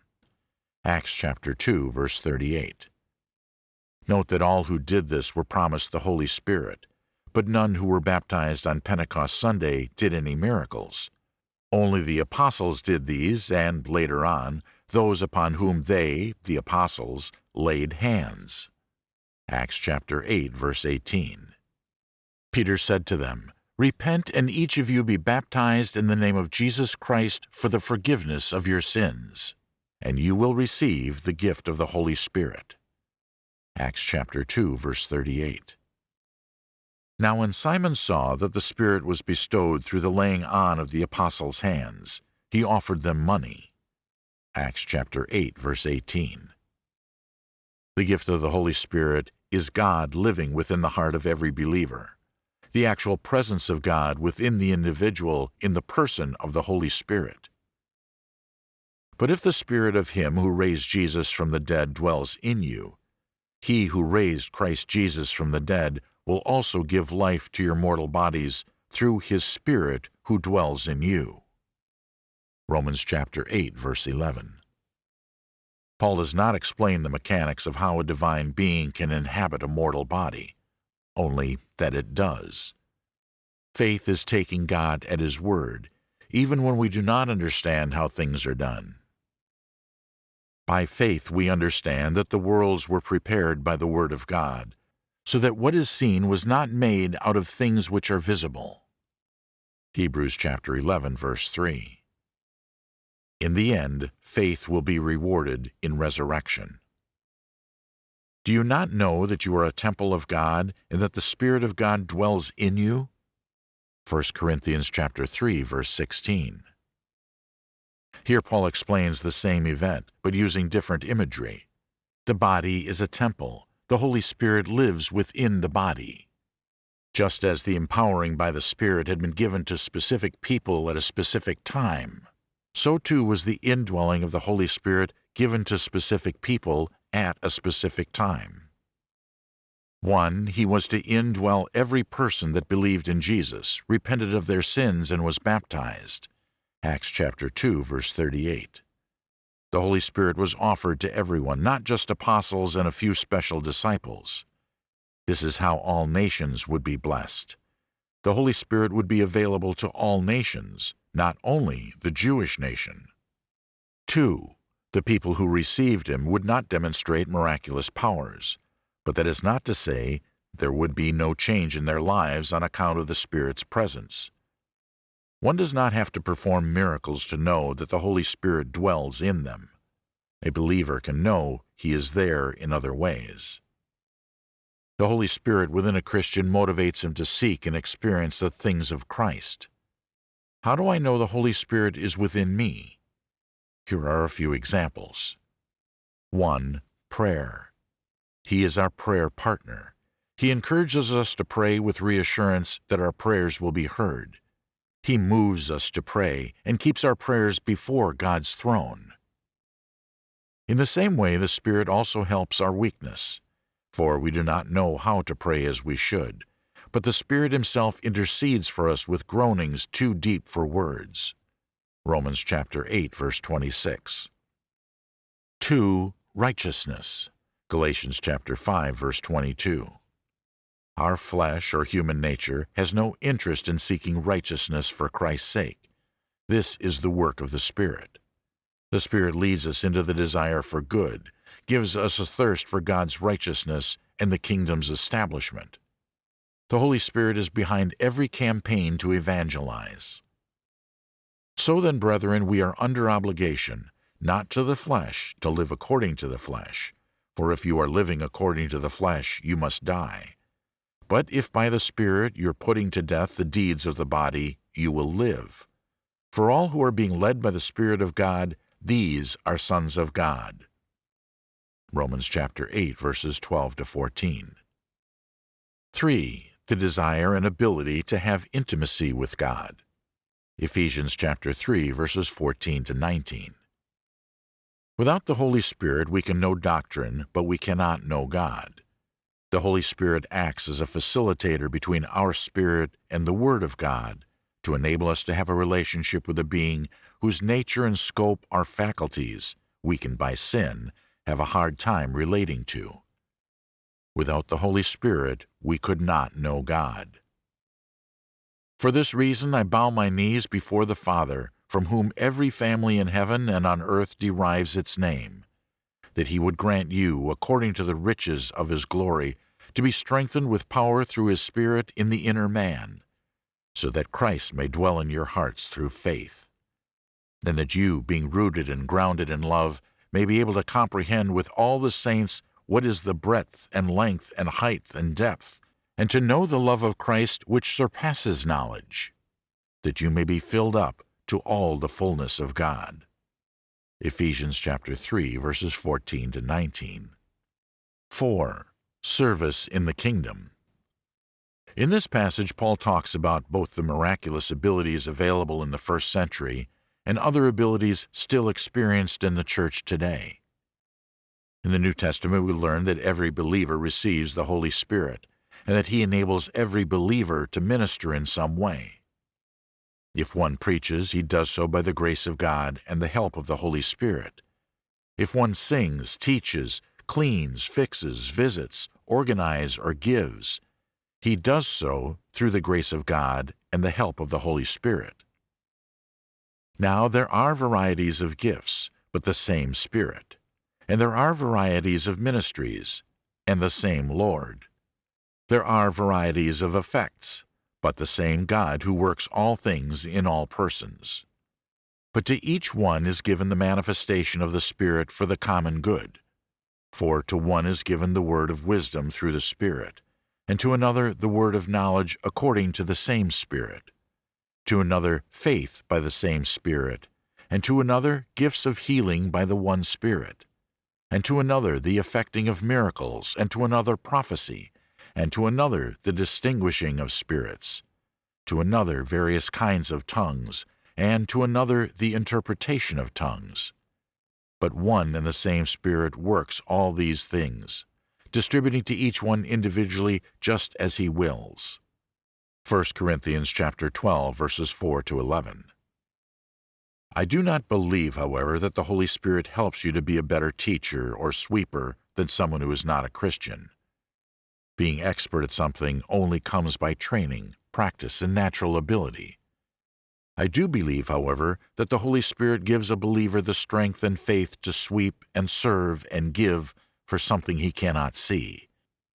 Acts chapter 2, verse 38. Note that all who did this were promised the Holy Spirit, but none who were baptized on Pentecost Sunday did any miracles. Only the apostles did these, and later on, those upon whom they, the apostles, laid hands. Acts chapter 8, verse 18. Peter said to them, Repent and each of you be baptized in the name of Jesus Christ for the forgiveness of your sins, and you will receive the gift of the Holy Spirit. Acts chapter 2, verse 38. Now when Simon saw that the Spirit was bestowed through the laying on of the apostles' hands, he offered them money. Acts chapter 8, verse 18. The gift of the Holy Spirit is God living within the heart of every believer, the actual presence of God within the individual in the person of the Holy Spirit. But if the Spirit of Him who raised Jesus from the dead dwells in you, he who raised Christ Jesus from the dead will also give life to your mortal bodies through his Spirit who dwells in you. Romans chapter 8, verse 11. Paul does not explain the mechanics of how a divine being can inhabit a mortal body, only that it does. Faith is taking God at His word, even when we do not understand how things are done. By faith we understand that the worlds were prepared by the Word of God, so that what is seen was not made out of things which are visible. Hebrews chapter 11, verse 3. In the end, faith will be rewarded in resurrection. Do you not know that you are a temple of God and that the Spirit of God dwells in you? 1 Corinthians chapter 3, verse 16. Here Paul explains the same event, but using different imagery. The body is a temple. The Holy Spirit lives within the body. Just as the empowering by the Spirit had been given to specific people at a specific time, so too was the indwelling of the Holy Spirit given to specific people at a specific time. 1. He was to indwell every person that believed in Jesus, repented of their sins, and was baptized. Acts chapter 2, verse 38. The Holy Spirit was offered to everyone, not just apostles and a few special disciples. This is how all nations would be blessed. the Holy Spirit would be available to all nations, not only the Jewish nation. 2. The people who received him would not demonstrate miraculous powers, but that is not to say there would be no change in their lives on account of the Spirit's presence. One does not have to perform miracles to know that the Holy Spirit dwells in them. A believer can know he is there in other ways. The Holy Spirit within a Christian motivates him to seek and experience the things of Christ. How do I know the Holy Spirit is within me? Here are a few examples. 1. Prayer. He is our prayer partner. He encourages us to pray with reassurance that our prayers will be heard. He moves us to pray and keeps our prayers before God's throne. In the same way, the Spirit also helps our weakness for we do not know how to pray as we should. But the Spirit Himself intercedes for us with groanings too deep for words. Romans chapter 8, verse 26. 2. Righteousness. Galatians chapter 5, verse 22. Our flesh or human nature has no interest in seeking righteousness for Christ's sake. This is the work of the Spirit. The Spirit leads us into the desire for good, gives us a thirst for God's righteousness and the kingdom's establishment. The Holy Spirit is behind every campaign to evangelize. So then, brethren, we are under obligation, not to the flesh, to live according to the flesh. For if you are living according to the flesh, you must die. But if by the Spirit you're putting to death the deeds of the body, you will live. For all who are being led by the Spirit of God, these are sons of God. Romans chapter 8 verses 12 to 14. 3. The desire and ability to have intimacy with God. Ephesians chapter 3 verses 14 to 19. Without the Holy Spirit we can know doctrine, but we cannot know God. The Holy Spirit acts as a facilitator between our spirit and the Word of God to enable us to have a relationship with a being whose nature and scope our faculties, weakened by sin, have a hard time relating to. Without the Holy Spirit, we could not know God. For this reason I bow my knees before the Father, from whom every family in heaven and on earth derives its name, that he would grant you, according to the riches of his glory, to be strengthened with power through his Spirit in the inner man, so that Christ may dwell in your hearts through faith, and that you, being rooted and grounded in love, may be able to comprehend with all the saints what is the breadth and length and height and depth, and to know the love of Christ which surpasses knowledge, that you may be filled up to all the fullness of God. Ephesians chapter 3 verses 14 to 19. 4. Service in the kingdom. In this passage, Paul talks about both the miraculous abilities available in the first century and other abilities still experienced in the church today. In the New Testament, we learn that every believer receives the Holy Spirit and that He enables every believer to minister in some way. If one preaches, he does so by the grace of God and the help of the Holy Spirit. If one sings, teaches, cleans, fixes, visits, organizes, or gives, he does so through the grace of God and the help of the Holy Spirit. Now there are varieties of gifts, but the same Spirit. And there are varieties of ministries, and the same Lord. There are varieties of effects, but the same God who works all things in all persons. But to each one is given the manifestation of the Spirit for the common good. For to one is given the word of wisdom through the Spirit, and to another the word of knowledge according to the same Spirit to another faith by the same Spirit, and to another gifts of healing by the one Spirit, and to another the effecting of miracles, and to another prophecy, and to another the distinguishing of spirits, to another various kinds of tongues, and to another the interpretation of tongues. But one and the same Spirit works all these things, distributing to each one individually just as he wills. 1 Corinthians chapter 12 verses 4 to 11. I do not believe, however, that the Holy Spirit helps you to be a better teacher or sweeper than someone who is not a Christian. Being expert at something only comes by training, practice, and natural ability. I do believe, however, that the Holy Spirit gives a believer the strength and faith to sweep and serve and give for something he cannot see.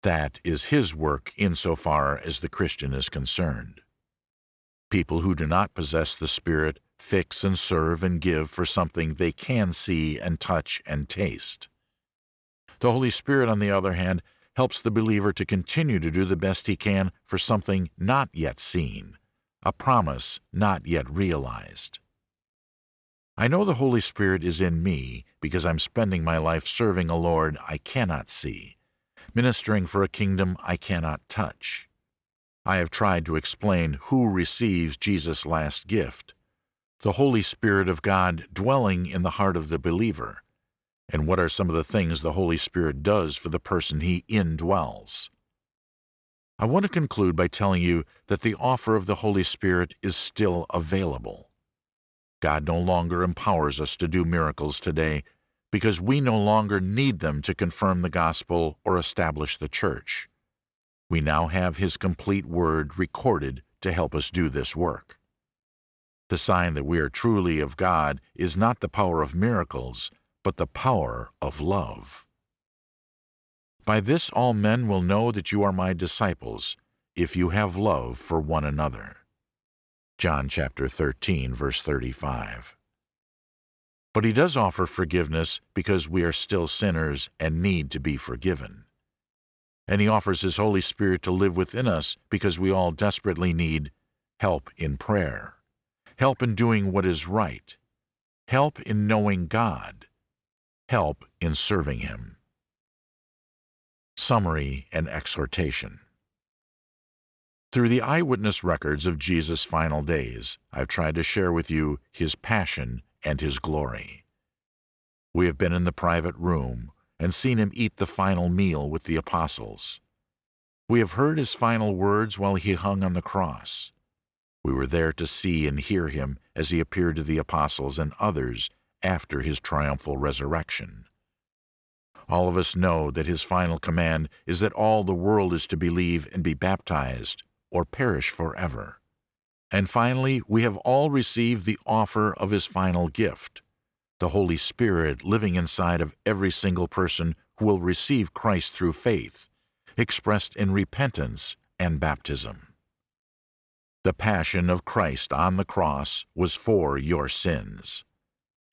That is His work insofar as the Christian is concerned. People who do not possess the Spirit fix and serve and give for something they can see and touch and taste. The Holy Spirit, on the other hand, helps the believer to continue to do the best he can for something not yet seen, a promise not yet realized. I know the Holy Spirit is in me because I'm spending my life serving a Lord I cannot see, ministering for a kingdom I cannot touch. I have tried to explain who receives Jesus' last gift, the Holy Spirit of God dwelling in the heart of the believer, and what are some of the things the Holy Spirit does for the person he indwells. I want to conclude by telling you that the offer of the Holy Spirit is still available. God no longer empowers us to do miracles today because we no longer need them to confirm the gospel or establish the church. We now have His complete word recorded to help us do this work. The sign that we are truly of God is not the power of miracles, but the power of love. By this all men will know that you are my disciples, if you have love for one another. John chapter 13, verse 35. But he does offer forgiveness because we are still sinners and need to be forgiven. And he offers his Holy Spirit to live within us because we all desperately need help in prayer, help in doing what is right, help in knowing God, help in serving him. Summary and Exhortation Through the eyewitness records of Jesus' final days, I've tried to share with you his passion and his glory. We have been in the private room and seen him eat the final meal with the apostles. We have heard his final words while he hung on the cross. We were there to see and hear him as he appeared to the apostles and others after his triumphal resurrection. All of us know that his final command is that all the world is to believe and be baptized, or perish forever. And finally, we have all received the offer of his final gift, the Holy Spirit living inside of every single person who will receive Christ through faith, expressed in repentance and baptism. The passion of Christ on the cross was for your sins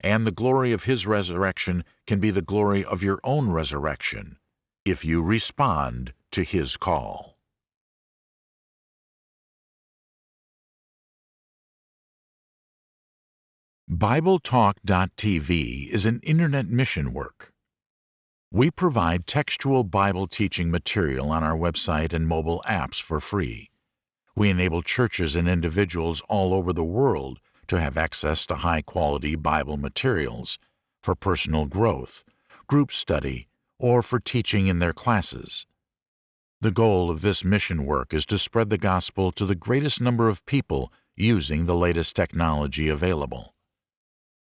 and the glory of his resurrection can be the glory of your own resurrection if you respond to his call. BibleTalk.tv is an internet mission work. We provide textual Bible teaching material on our website and mobile apps for free. We enable churches and individuals all over the world to have access to high-quality Bible materials for personal growth, group study, or for teaching in their classes. The goal of this mission work is to spread the gospel to the greatest number of people using the latest technology available.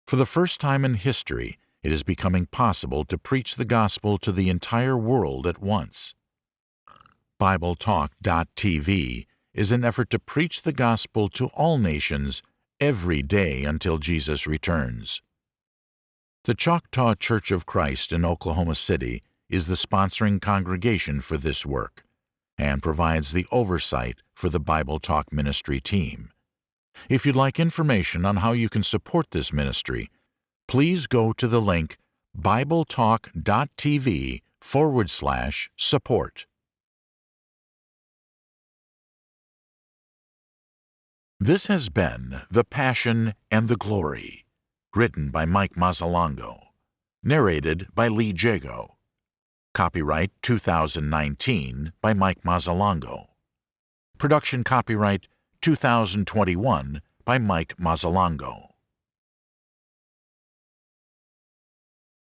For the first time in history, it is becoming possible to preach the gospel to the entire world at once. BibleTalk.tv is an effort to preach the gospel to all nations every day until Jesus returns. The Choctaw Church of Christ in Oklahoma City is the sponsoring congregation for this work and provides the oversight for the Bible Talk Ministry team. If you'd like information on how you can support this ministry, please go to the link bibletalk.tv forward slash support. This has been The Passion and the Glory, written by Mike Mazzalongo, narrated by Lee Jago. Copyright 2019 by Mike Mazzalongo. Production copyright 2021 by Mike Mazzalongo.